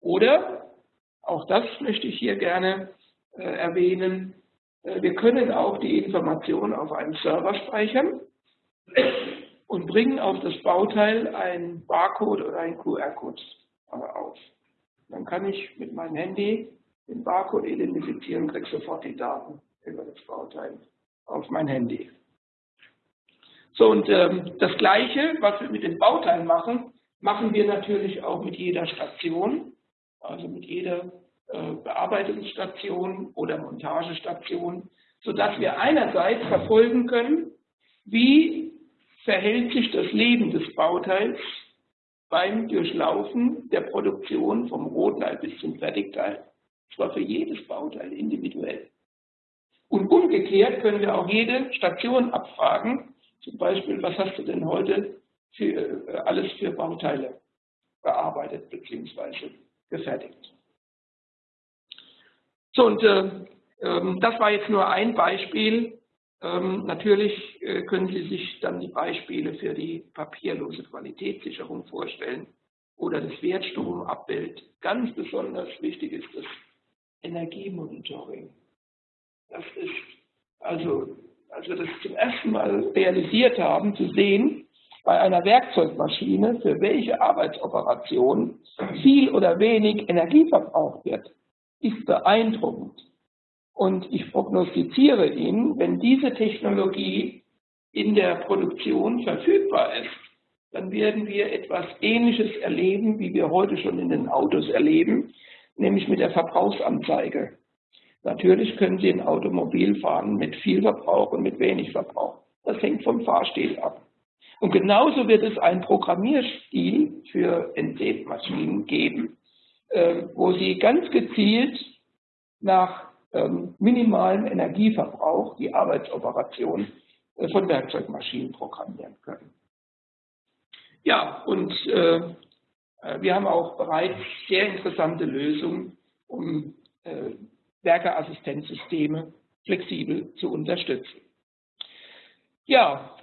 Oder, auch das möchte ich hier gerne äh, erwähnen, äh, wir können auch die Information auf einem Server speichern und bringen auf das Bauteil ein Barcode oder ein QR-Code auf. Dann kann ich mit meinem Handy den Barcode identifizieren und kriege sofort die Daten über das Bauteil auf mein Handy. So, und ähm, das Gleiche, was wir mit den Bauteilen machen, machen wir natürlich auch mit jeder Station, also mit jeder äh, Bearbeitungsstation oder Montagestation, sodass wir einerseits verfolgen können, wie verhält sich das Leben des Bauteils beim Durchlaufen der Produktion vom Rohteil bis zum Fertigteil. Zwar für jedes Bauteil individuell. Und umgekehrt können wir auch jede Station abfragen, zum Beispiel, was hast du denn heute für, äh, alles für Bauteile bearbeitet bzw. gefertigt. So, und äh, ähm, das war jetzt nur ein Beispiel. Ähm, natürlich äh, können Sie sich dann die Beispiele für die papierlose Qualitätssicherung vorstellen oder das Wertstromabbild. Ganz besonders wichtig ist das Energiemonitoring. Das ist also, als wir das zum ersten Mal realisiert haben, zu sehen, bei einer Werkzeugmaschine, für welche Arbeitsoperation viel oder wenig Energie verbraucht wird, ist beeindruckend. Und ich prognostiziere Ihnen, wenn diese Technologie in der Produktion verfügbar ist, dann werden wir etwas Ähnliches erleben, wie wir heute schon in den Autos erleben, nämlich mit der Verbrauchsanzeige. Natürlich können Sie ein Automobil fahren mit viel Verbrauch und mit wenig Verbrauch. Das hängt vom Fahrstil ab. Und genauso wird es einen Programmierstil für NC-Maschinen geben, äh, wo Sie ganz gezielt nach ähm, minimalem Energieverbrauch die Arbeitsoperation äh, von Werkzeugmaschinen programmieren können. Ja, und äh, äh, wir haben auch bereits sehr interessante Lösungen, um äh, Werkeassistenzsysteme flexibel zu unterstützen. Ja,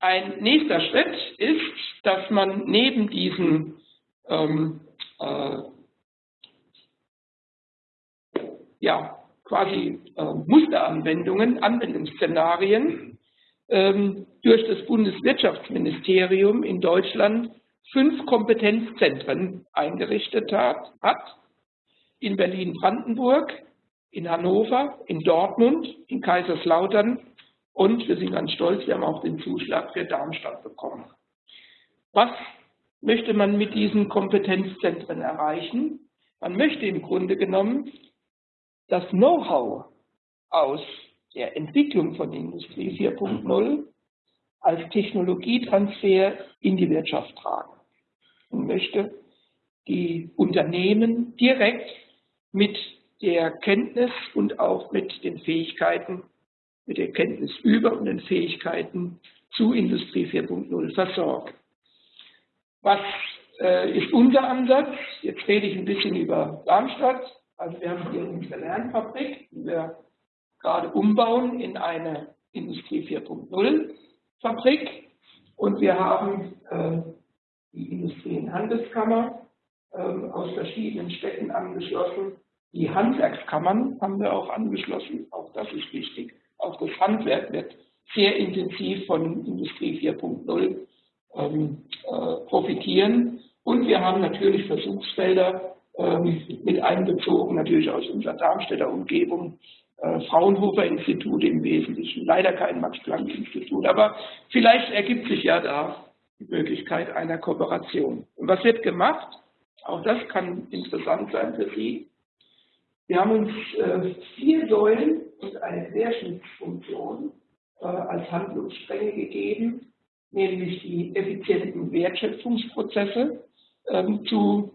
ein nächster Schritt ist, dass man neben diesen ähm, äh, ja, quasi äh, Musteranwendungen, Anwendungsszenarien ähm, durch das Bundeswirtschaftsministerium in Deutschland fünf Kompetenzzentren eingerichtet hat, hat in Berlin-Brandenburg, in Hannover, in Dortmund, in Kaiserslautern und wir sind ganz stolz, wir haben auch den Zuschlag für Darmstadt bekommen. Was möchte man mit diesen Kompetenzzentren erreichen? Man möchte im Grunde genommen das Know-how aus der Entwicklung von Industrie 4.0 als Technologietransfer in die Wirtschaft tragen und möchte die Unternehmen direkt mit der Kenntnis und auch mit den Fähigkeiten, mit der Kenntnis über und den Fähigkeiten zu Industrie 4.0 versorgen. Was äh, ist unser Ansatz? Jetzt rede ich ein bisschen über Darmstadt. Also wir haben hier unsere Lernfabrik, die wir gerade umbauen in eine Industrie 4.0 Fabrik. Und wir haben äh, die Industrie- und Handelskammer äh, aus verschiedenen Städten angeschlossen. Die Handwerkskammern haben wir auch angeschlossen, auch das ist wichtig. Auch das Handwerk wird sehr intensiv von Industrie 4.0 ähm, äh, profitieren. Und wir haben natürlich Versuchsfelder ähm, mit einbezogen, natürlich aus unserer Darmstädter Umgebung, äh, Fraunhofer-Institut im Wesentlichen, leider kein Max-Planck-Institut, aber vielleicht ergibt sich ja da die Möglichkeit einer Kooperation. Und was wird gemacht? Auch das kann interessant sein für Sie. Wir haben uns äh, vier Säulen und eine Querschnittsfunktion äh, als Handlungsstränge gegeben, nämlich die effizienten Wertschöpfungsprozesse ähm, zu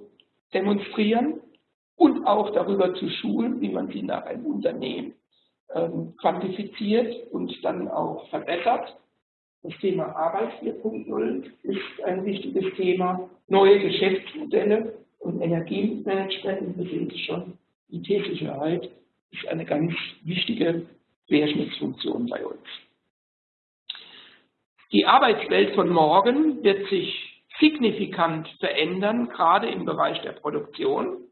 demonstrieren und auch darüber zu schulen, wie man sie nach einem Unternehmen ähm, quantifiziert und dann auch verbessert. Das Thema Arbeit 4.0 ist ein wichtiges Thema. Neue Geschäftsmodelle und Energiemanagement, wir es schon, IT-Sicherheit ist eine ganz wichtige Querschnittsfunktion bei uns. Die Arbeitswelt von morgen wird sich signifikant verändern, gerade im Bereich der Produktion.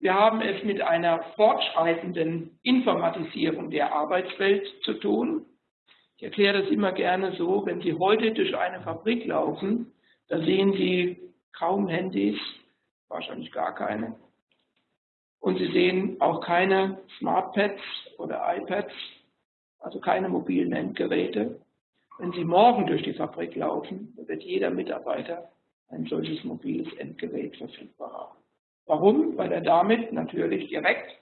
Wir haben es mit einer fortschreitenden Informatisierung der Arbeitswelt zu tun. Ich erkläre das immer gerne so, wenn Sie heute durch eine Fabrik laufen, da sehen Sie kaum Handys, wahrscheinlich gar keine. Und Sie sehen auch keine Smartpads oder iPads, also keine mobilen Endgeräte. Wenn Sie morgen durch die Fabrik laufen, wird jeder Mitarbeiter ein solches mobiles Endgerät verfügbar haben. Warum? Weil er damit natürlich direkt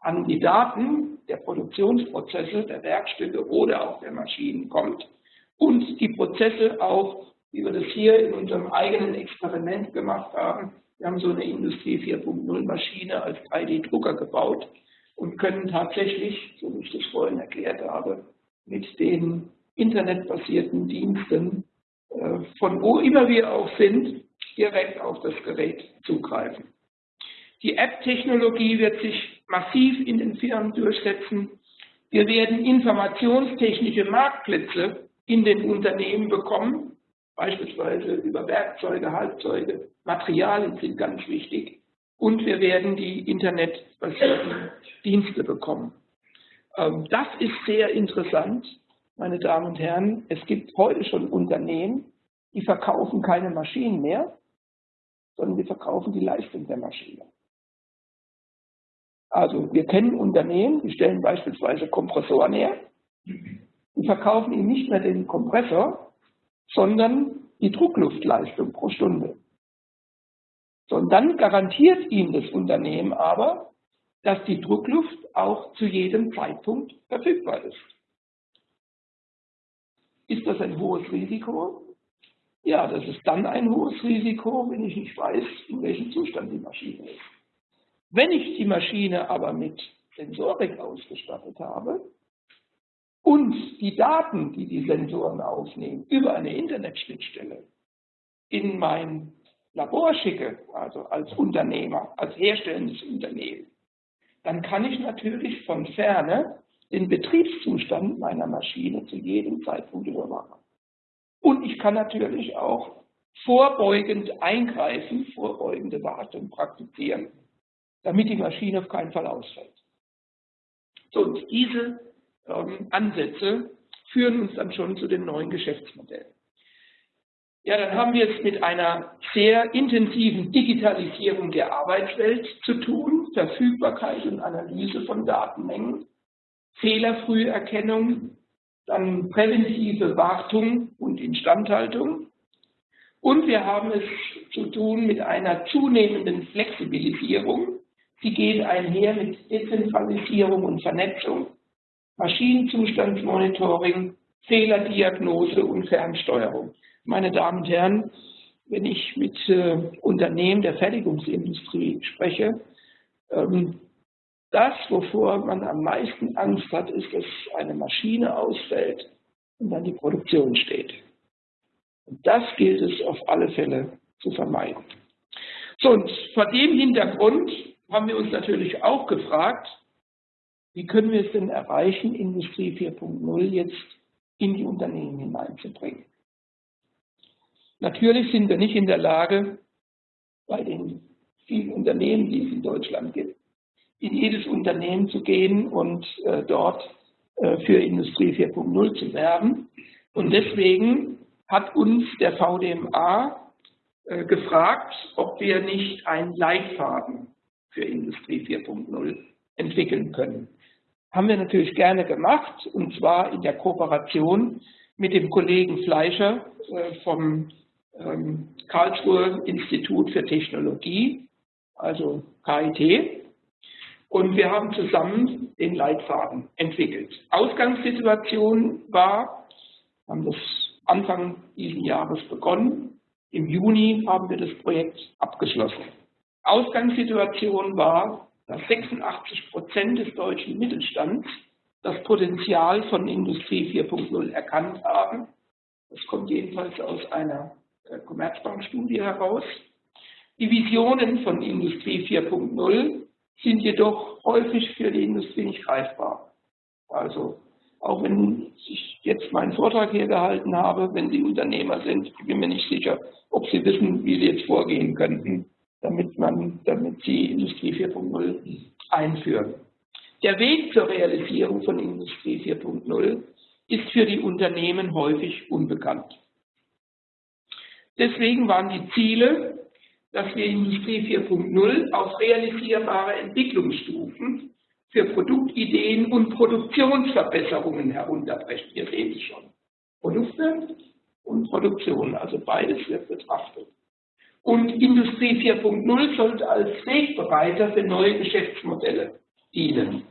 an die Daten der Produktionsprozesse, der Werkstücke oder auch der Maschinen kommt und die Prozesse auch, wie wir das hier in unserem eigenen Experiment gemacht haben, wir haben so eine Industrie 4.0 Maschine als 3D-Drucker gebaut und können tatsächlich, so wie ich das vorhin erklärt habe, mit den internetbasierten Diensten, äh, von wo immer wir auch sind, direkt auf das Gerät zugreifen. Die App-Technologie wird sich massiv in den Firmen durchsetzen. Wir werden informationstechnische Marktplätze in den Unternehmen bekommen, beispielsweise über Werkzeuge, Halbzeuge, Materialien sind ganz wichtig. Und wir werden die internetbasierten Dienste bekommen. Ähm, das ist sehr interessant, meine Damen und Herren. Es gibt heute schon Unternehmen, die verkaufen keine Maschinen mehr, sondern die verkaufen die Leistung der Maschine. Also wir kennen Unternehmen, die stellen beispielsweise Kompressoren her, die verkaufen ihnen nicht mehr den Kompressor, sondern die Druckluftleistung pro Stunde. So, und dann garantiert ihnen das Unternehmen aber, dass die Druckluft auch zu jedem Zeitpunkt verfügbar ist. Ist das ein hohes Risiko? Ja, das ist dann ein hohes Risiko, wenn ich nicht weiß, in welchem Zustand die Maschine ist. Wenn ich die Maschine aber mit Sensorik ausgestattet habe und die Daten, die die Sensoren aufnehmen, über eine Internetschnittstelle in mein Labor schicke, also als Unternehmer, als herstellendes Unternehmen, dann kann ich natürlich von ferne den Betriebszustand meiner Maschine zu jedem Zeitpunkt überwachen. Und ich kann natürlich auch vorbeugend eingreifen, vorbeugende Wartung praktizieren, damit die Maschine auf keinen Fall ausfällt. So, und diese ähm, Ansätze führen uns dann schon zu den neuen Geschäftsmodellen. Ja, dann haben wir es mit einer sehr intensiven Digitalisierung der Arbeitswelt zu tun, Verfügbarkeit und Analyse von Datenmengen, Fehlerfrüherkennung, dann präventive Wartung und Instandhaltung. Und wir haben es zu tun mit einer zunehmenden Flexibilisierung. Sie geht einher mit Dezentralisierung und Vernetzung, Maschinenzustandsmonitoring, Fehlerdiagnose und Fernsteuerung. Meine Damen und Herren, wenn ich mit äh, Unternehmen der Fertigungsindustrie spreche, ähm, das, wovor man am meisten Angst hat, ist, dass eine Maschine ausfällt und dann die Produktion steht. Und das gilt es auf alle Fälle zu vermeiden. So, und vor dem Hintergrund haben wir uns natürlich auch gefragt, wie können wir es denn erreichen, Industrie 4.0 jetzt in die Unternehmen hineinzubringen. Natürlich sind wir nicht in der Lage, bei den vielen Unternehmen, die es in Deutschland gibt, in jedes Unternehmen zu gehen und äh, dort äh, für Industrie 4.0 zu werben. Und deswegen hat uns der VDMA äh, gefragt, ob wir nicht einen Leitfaden für Industrie 4.0 entwickeln können. Haben wir natürlich gerne gemacht, und zwar in der Kooperation mit dem Kollegen Fleischer äh, vom ähm, Karlsruhe Institut für Technologie, also KIT. Und wir haben zusammen den Leitfaden entwickelt. Ausgangssituation war, haben das Anfang dieses Jahres begonnen. Im Juni haben wir das Projekt abgeschlossen. Ausgangssituation war, dass 86 Prozent des deutschen Mittelstands das Potenzial von Industrie 4.0 erkannt haben. Das kommt jedenfalls aus einer äh, Commerzbank-Studie heraus. Die Visionen von Industrie 4.0 sind jedoch häufig für die Industrie nicht greifbar. Also auch wenn ich jetzt meinen Vortrag hier gehalten habe, wenn Sie Unternehmer sind, ich bin mir nicht sicher, ob Sie wissen, wie Sie jetzt vorgehen könnten, damit, man, damit Sie Industrie 4.0 einführen. Der Weg zur Realisierung von Industrie 4.0 ist für die Unternehmen häufig unbekannt. Deswegen waren die Ziele, dass wir Industrie 4.0 auf realisierbare Entwicklungsstufen für Produktideen und Produktionsverbesserungen herunterbrechen. Hier sehen Sie schon. Produkte und Produktion, also beides wird betrachtet. Und Industrie 4.0 sollte als Wegbereiter für neue Geschäftsmodelle dienen.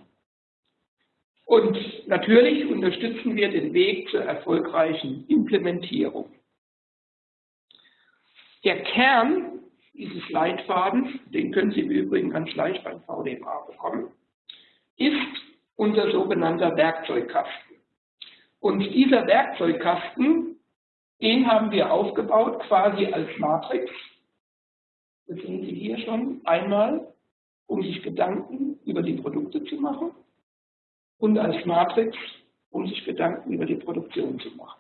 Und natürlich unterstützen wir den Weg zur erfolgreichen Implementierung. Der Kern dieses Leitfadens, den können Sie im Übrigen ganz leicht beim VDMA bekommen, ist unser sogenannter Werkzeugkasten. Und dieser Werkzeugkasten, den haben wir aufgebaut quasi als Matrix. Das sehen Sie hier schon einmal um sich Gedanken über die Produkte zu machen und als Matrix, um sich Gedanken über die Produktion zu machen.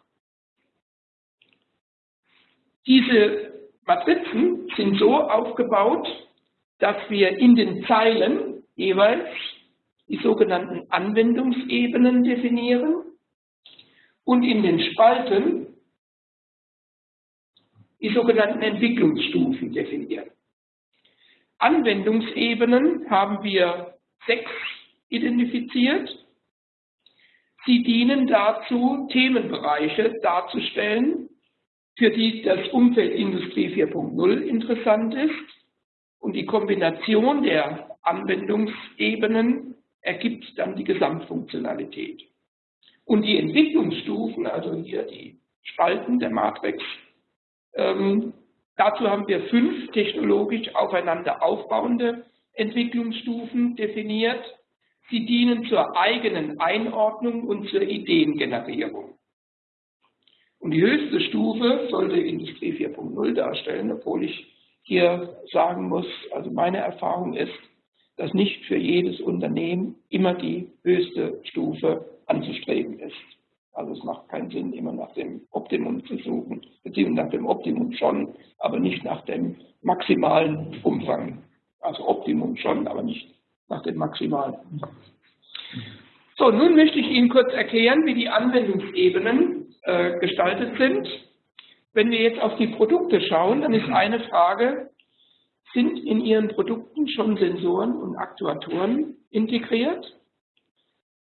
Diese Matrizen sind so aufgebaut, dass wir in den Zeilen jeweils die sogenannten Anwendungsebenen definieren und in den Spalten die sogenannten Entwicklungsstufen definieren. Anwendungsebenen haben wir sechs identifiziert. Sie dienen dazu, Themenbereiche darzustellen, für die das Umfeld Industrie 4.0 interessant ist. Und die Kombination der Anwendungsebenen ergibt dann die Gesamtfunktionalität. Und die Entwicklungsstufen, also hier die Spalten der Matrix, ähm, dazu haben wir fünf technologisch aufeinander aufbauende Entwicklungsstufen definiert. Sie dienen zur eigenen Einordnung und zur Ideengenerierung. Und die höchste Stufe sollte Industrie 4.0 darstellen, obwohl ich hier sagen muss, also meine Erfahrung ist, dass nicht für jedes Unternehmen immer die höchste Stufe anzustreben ist. Also es macht keinen Sinn, immer nach dem Optimum zu suchen, beziehungsweise nach dem Optimum schon, aber nicht nach dem maximalen Umfang. Also Optimum schon, aber nicht nach dem maximalen. So, nun möchte ich Ihnen kurz erklären, wie die Anwendungsebenen äh, gestaltet sind. Wenn wir jetzt auf die Produkte schauen, dann ist eine Frage, sind in Ihren Produkten schon Sensoren und Aktuatoren integriert?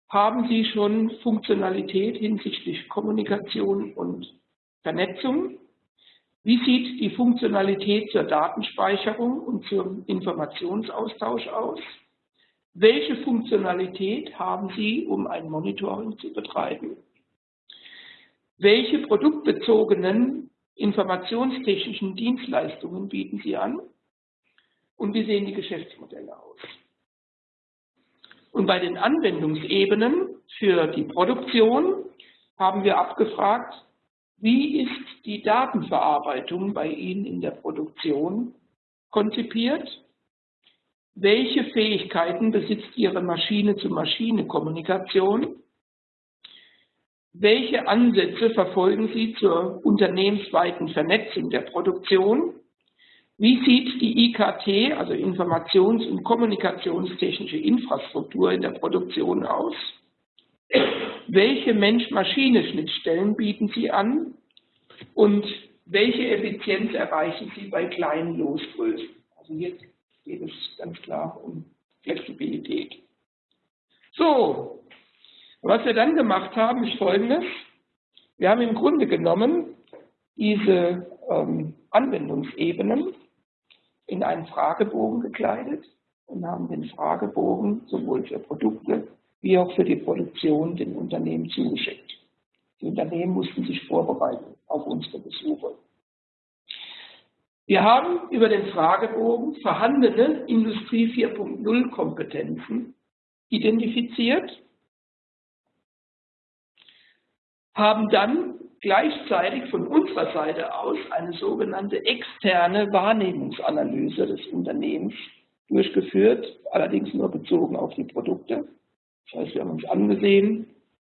Haben Sie schon Funktionalität hinsichtlich Kommunikation und Vernetzung? Wie sieht die Funktionalität zur Datenspeicherung und zum Informationsaustausch aus? Welche Funktionalität haben Sie, um ein Monitoring zu betreiben? Welche produktbezogenen informationstechnischen Dienstleistungen bieten Sie an? Und wie sehen die Geschäftsmodelle aus? Und bei den Anwendungsebenen für die Produktion haben wir abgefragt, wie ist die Datenverarbeitung bei Ihnen in der Produktion konzipiert? Welche Fähigkeiten besitzt Ihre Maschine-zu-Maschine-Kommunikation? Welche Ansätze verfolgen Sie zur unternehmensweiten Vernetzung der Produktion? Wie sieht die IKT, also Informations- und Kommunikationstechnische Infrastruktur in der Produktion aus? Welche Mensch-Maschine-Schnittstellen bieten Sie an? Und welche Effizienz erreichen Sie bei kleinen Losgrößen? Also jetzt geht es ganz klar um Flexibilität. So, was wir dann gemacht haben, ist Folgendes. Wir haben im Grunde genommen diese ähm, Anwendungsebenen in einen Fragebogen gekleidet und haben den Fragebogen sowohl für Produkte wie auch für die Produktion den Unternehmen zugeschickt. Die Unternehmen mussten sich vorbereiten auf unsere Besuche. Wir haben über den Fragebogen vorhandene Industrie 4.0 Kompetenzen identifiziert, haben dann gleichzeitig von unserer Seite aus eine sogenannte externe Wahrnehmungsanalyse des Unternehmens durchgeführt, allerdings nur bezogen auf die Produkte. Das heißt, wir haben uns angesehen,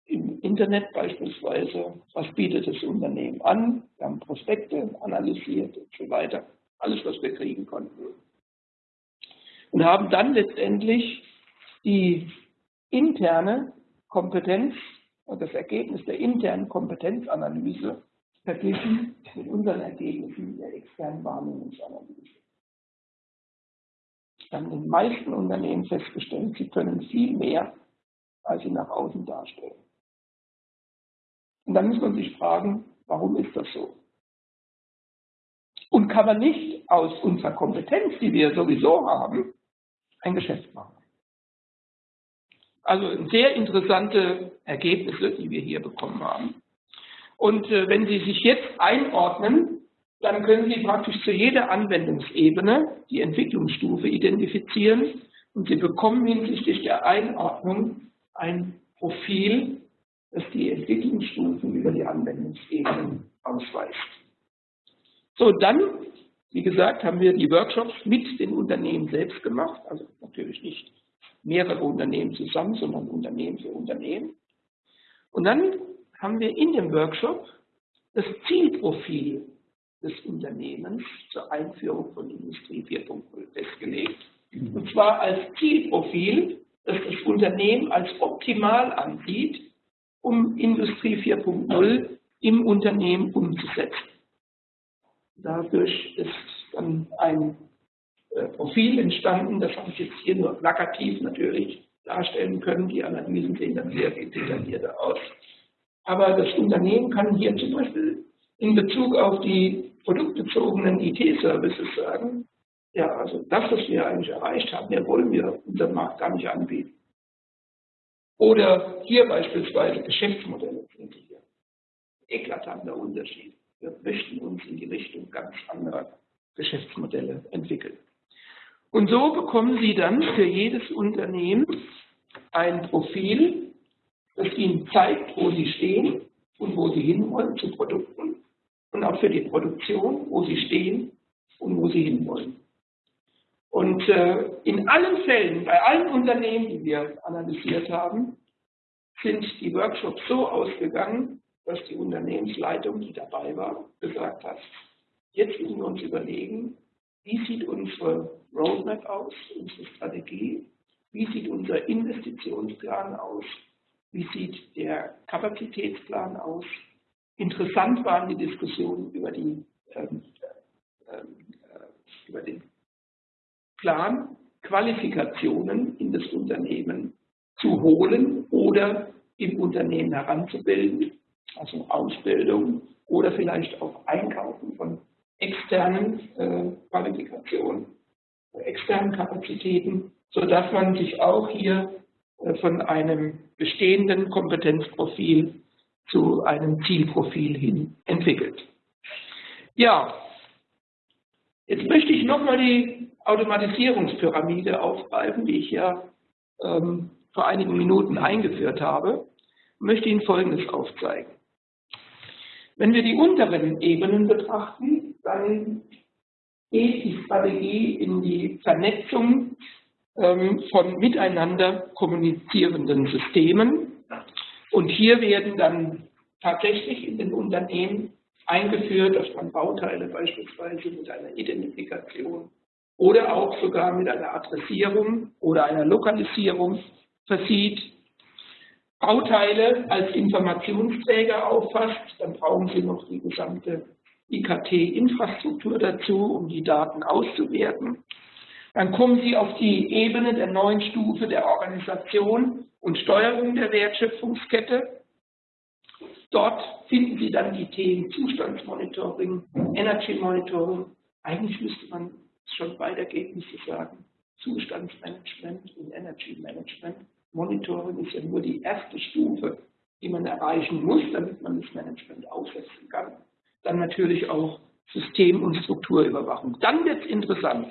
im Internet beispielsweise, was bietet das Unternehmen an, wir haben Prospekte analysiert und so weiter, alles, was wir kriegen konnten. Und haben dann letztendlich die interne Kompetenz und das Ergebnis der internen Kompetenzanalyse verglichen mit unseren Ergebnissen der externen Wahrnehmungsanalyse. Wir haben in den meisten Unternehmen festgestellt, sie können viel mehr, als sie nach außen darstellen. Und dann muss man sich fragen, warum ist das so? Und kann man nicht aus unserer Kompetenz, die wir sowieso haben, ein Geschäft machen? Also sehr interessante Ergebnisse, die wir hier bekommen haben. Und äh, wenn Sie sich jetzt einordnen, dann können Sie praktisch zu jeder Anwendungsebene die Entwicklungsstufe identifizieren und Sie bekommen hinsichtlich der Einordnung ein Profil, das die Entwicklungsstufen über die Anwendungsebenen ausweist. So, dann Wie gesagt, haben wir die Workshops mit den Unternehmen selbst gemacht, also natürlich nicht mehrere Unternehmen zusammen, sondern Unternehmen für Unternehmen. Und dann haben wir in dem Workshop das Zielprofil des Unternehmens zur Einführung von Industrie 4.0 festgelegt. Und zwar als Zielprofil, das das Unternehmen als optimal ansieht, um Industrie 4.0 im Unternehmen umzusetzen. Dadurch ist dann ein Profil entstanden, das habe ich jetzt hier nur plakativ natürlich darstellen können. Die Analysen sehen dann sehr viel detaillierter aus. Aber das Unternehmen kann hier zum Beispiel in Bezug auf die produktbezogenen IT-Services sagen, ja, also das, was wir eigentlich erreicht haben, mehr wollen wir unserem Markt gar nicht anbieten. Oder hier beispielsweise Geschäftsmodelle sind hier. Eklatanter Unterschied. Wir möchten uns in die Richtung ganz anderer Geschäftsmodelle entwickeln. Und so bekommen Sie dann für jedes Unternehmen ein Profil, das Ihnen zeigt, wo Sie stehen und wo Sie hinwollen zu Produkten und auch für die Produktion, wo Sie stehen und wo Sie hinwollen. Und äh, in allen Fällen, bei allen Unternehmen, die wir analysiert haben, sind die Workshops so ausgegangen, dass die Unternehmensleitung, die dabei war, gesagt hat, jetzt müssen wir uns überlegen, wie sieht unsere Roadmap aus, unsere Strategie, wie sieht unser Investitionsplan aus, wie sieht der Kapazitätsplan aus. Interessant waren die Diskussionen über, die, ähm, ähm, äh, über den Plan, Qualifikationen in das Unternehmen zu holen oder im Unternehmen heranzubilden, also Ausbildung oder vielleicht auch Einkaufen von externen äh, Qualifikationen, externen Kapazitäten, sodass man sich auch hier äh, von einem bestehenden Kompetenzprofil zu einem Zielprofil hin entwickelt. Ja, jetzt möchte ich nochmal die Automatisierungspyramide aufgreifen, die ich ja ähm, vor einigen Minuten eingeführt habe, möchte Ihnen Folgendes aufzeigen. Wenn wir die unteren Ebenen betrachten, dann geht die Strategie in die Vernetzung ähm, von miteinander kommunizierenden Systemen. Und hier werden dann tatsächlich in den Unternehmen eingeführt, dass man Bauteile beispielsweise mit einer Identifikation oder auch sogar mit einer Adressierung oder einer Lokalisierung versieht, Bauteile als Informationsträger auffasst, dann brauchen Sie noch die gesamte IKT-Infrastruktur dazu, um die Daten auszuwerten. Dann kommen Sie auf die Ebene der neuen Stufe der Organisation und Steuerung der Wertschöpfungskette. Dort finden Sie dann die Themen Zustandsmonitoring, Energy Monitoring. Eigentlich müsste man schon weitergehen, müsste sagen, Zustandsmanagement und Energy Management. Monitoring ist ja nur die erste Stufe, die man erreichen muss, damit man das Management aufsetzen kann. Dann natürlich auch System- und Strukturüberwachung. Dann wird es interessant.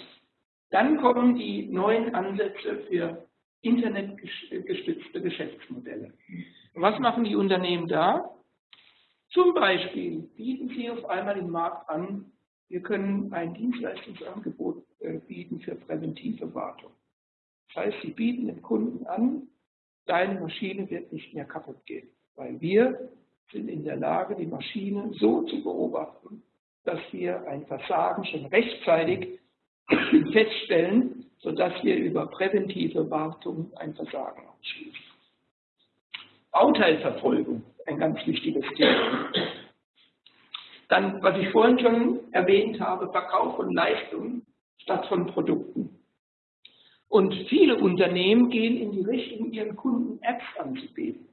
Dann kommen die neuen Ansätze für internetgestützte Geschäftsmodelle. Was machen die Unternehmen da? Zum Beispiel bieten sie auf einmal im Markt an, wir können ein Dienstleistungsangebot äh, bieten für präventive Wartung. Das heißt, sie bieten dem Kunden an, deine Maschine wird nicht mehr kaputt gehen, weil wir sind in der Lage, die Maschine so zu beobachten, dass wir ein Versagen schon rechtzeitig [clears throat] feststellen, sodass wir über präventive Wartung ein Versagen ausschließen. Bauteilverfolgung, ein ganz wichtiges Thema. Dann, was ich vorhin schon erwähnt habe, Verkauf von Leistungen statt von Produkten. Und viele Unternehmen gehen in die Richtung, ihren Kunden Apps anzubieten.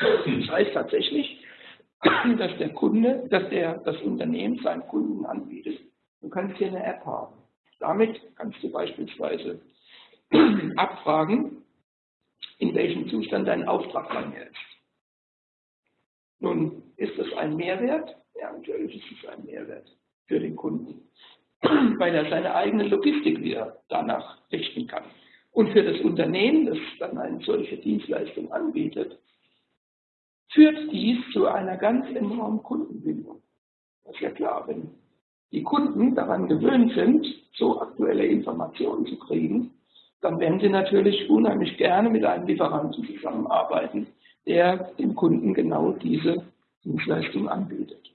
Das heißt tatsächlich, dass der Kunde, dass der, das Unternehmen seinen Kunden anbietet, du kannst hier eine App haben. Damit kannst du beispielsweise abfragen, in welchem Zustand dein Auftrag mir ist. Nun, ist das ein Mehrwert? Ja, natürlich ist es ein Mehrwert für den Kunden, weil er seine eigene Logistik wieder danach richten kann. Und für das Unternehmen, das dann eine solche Dienstleistung anbietet, führt dies zu einer ganz enormen Kundenbindung. Das ist ja klar, wenn die Kunden daran gewöhnt sind, so aktuelle Informationen zu kriegen, dann werden sie natürlich unheimlich gerne mit einem Lieferanten zusammenarbeiten, der dem Kunden genau diese Dienstleistung anbietet.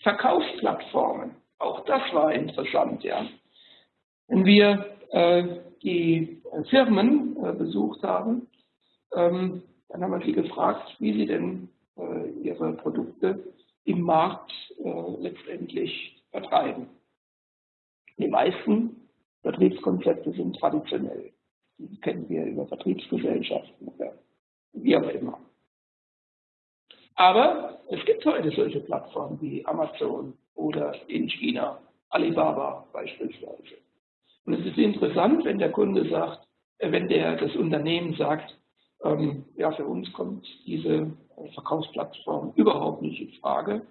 Verkaufsplattformen, auch das war interessant. Ja. Wenn wir äh, die Firmen äh, besucht haben, ähm, dann haben wir sie gefragt, wie sie denn äh, ihre Produkte im Markt äh, letztendlich vertreiben. Die meisten Vertriebskonzepte sind traditionell. Die kennen wir über Vertriebsgesellschaften oder wie auch immer. Aber es gibt heute solche Plattformen wie Amazon oder in China Alibaba beispielsweise. Und es ist interessant, wenn der Kunde sagt, äh, wenn der, das Unternehmen sagt, ähm, ja, für uns kommt diese Verkaufsplattform überhaupt nicht in Frage.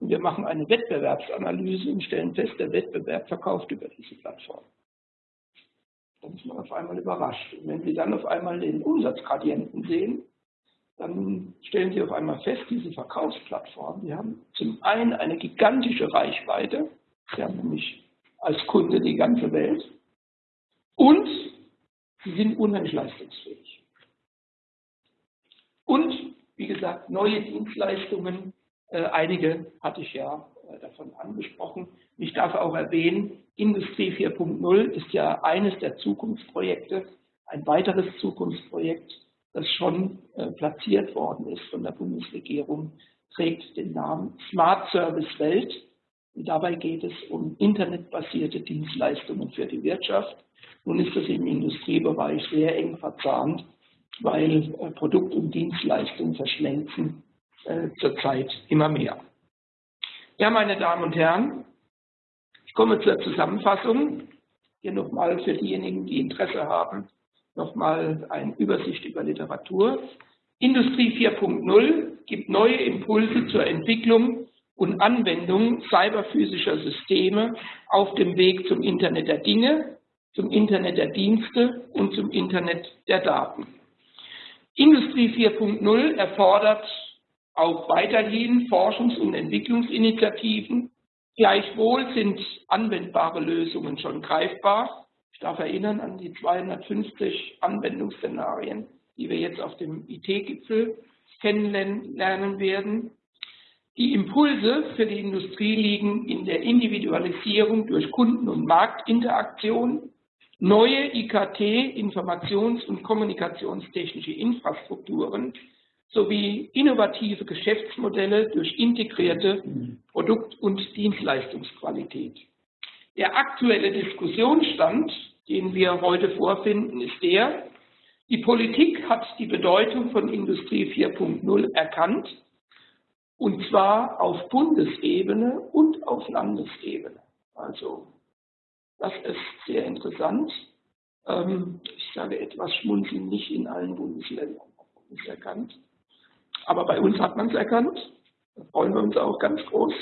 Und wir machen eine Wettbewerbsanalyse und stellen fest, der Wettbewerb verkauft über diese Plattform. Dann ist man auf einmal überrascht. Und wenn Sie dann auf einmal den Umsatzgradienten sehen, dann stellen Sie auf einmal fest, diese Verkaufsplattformen, die haben zum einen eine gigantische Reichweite, sie haben nämlich als Kunde die ganze Welt und sie sind unheimlich leistungsfähig. Und, wie gesagt, neue Dienstleistungen, äh, einige hatte ich ja äh, davon angesprochen. Ich darf auch erwähnen, Industrie 4.0 ist ja eines der Zukunftsprojekte, ein weiteres Zukunftsprojekt, das schon äh, platziert worden ist von der Bundesregierung, trägt den Namen Smart Service Welt. Und dabei geht es um internetbasierte Dienstleistungen für die Wirtschaft. Nun ist das im Industriebereich sehr eng verzahnt, weil äh, Produkt und Dienstleistung verschmelzen äh, zurzeit immer mehr. Ja, meine Damen und Herren, ich komme zur Zusammenfassung. Hier nochmal für diejenigen, die Interesse haben, nochmal eine Übersicht über Literatur. Industrie 4.0 gibt neue Impulse zur Entwicklung und Anwendung cyberphysischer Systeme auf dem Weg zum Internet der Dinge, zum Internet der Dienste und zum Internet der Daten. Industrie 4.0 erfordert auch weiterhin Forschungs- und Entwicklungsinitiativen. Gleichwohl sind anwendbare Lösungen schon greifbar ich darf erinnern an die 250 Anwendungsszenarien, die wir jetzt auf dem IT-Gipfel kennenlernen werden. Die Impulse für die Industrie liegen in der Individualisierung durch Kunden- und Marktinteraktion, neue IKT, Informations- und kommunikationstechnische Infrastrukturen sowie innovative Geschäftsmodelle durch integrierte Produkt- und Dienstleistungsqualität. Der aktuelle Diskussionsstand, den wir heute vorfinden, ist der, die Politik hat die Bedeutung von Industrie 4.0 erkannt, und zwar auf Bundesebene und auf Landesebene. Also das ist sehr interessant. Ähm, ich sage etwas schmunzeln, nicht in allen Bundesländern ist erkannt. Aber bei uns hat man es erkannt. Da freuen wir uns auch ganz groß.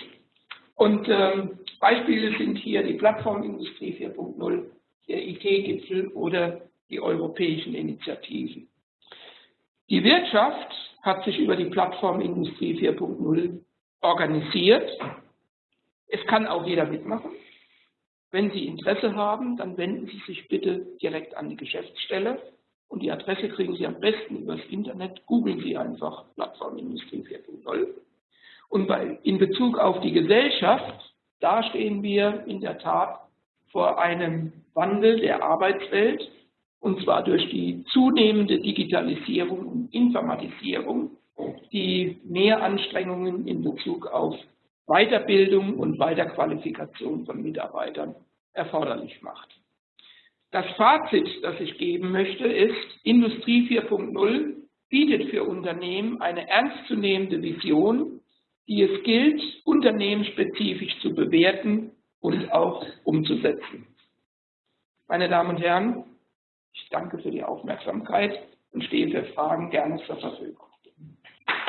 Und ähm, Beispiele sind hier die Plattformindustrie 4.0, der IT-Gipfel oder die europäischen Initiativen. Die Wirtschaft hat sich über die Plattformindustrie 4.0 organisiert. Es kann auch jeder mitmachen. Wenn Sie Interesse haben, dann wenden Sie sich bitte direkt an die Geschäftsstelle und die Adresse kriegen Sie am besten übers Internet. Googeln Sie einfach Plattformindustrie 4.0. Und bei, in Bezug auf die Gesellschaft da stehen wir in der Tat vor einem Wandel der Arbeitswelt, und zwar durch die zunehmende Digitalisierung und Informatisierung, die mehr Anstrengungen in Bezug auf Weiterbildung und Weiterqualifikation von Mitarbeitern erforderlich macht. Das Fazit, das ich geben möchte, ist, Industrie 4.0 bietet für Unternehmen eine ernstzunehmende Vision die es gilt, unternehmensspezifisch zu bewerten und auch umzusetzen. Meine Damen und Herren, ich danke für die Aufmerksamkeit und stehe für Fragen gerne zur Verfügung.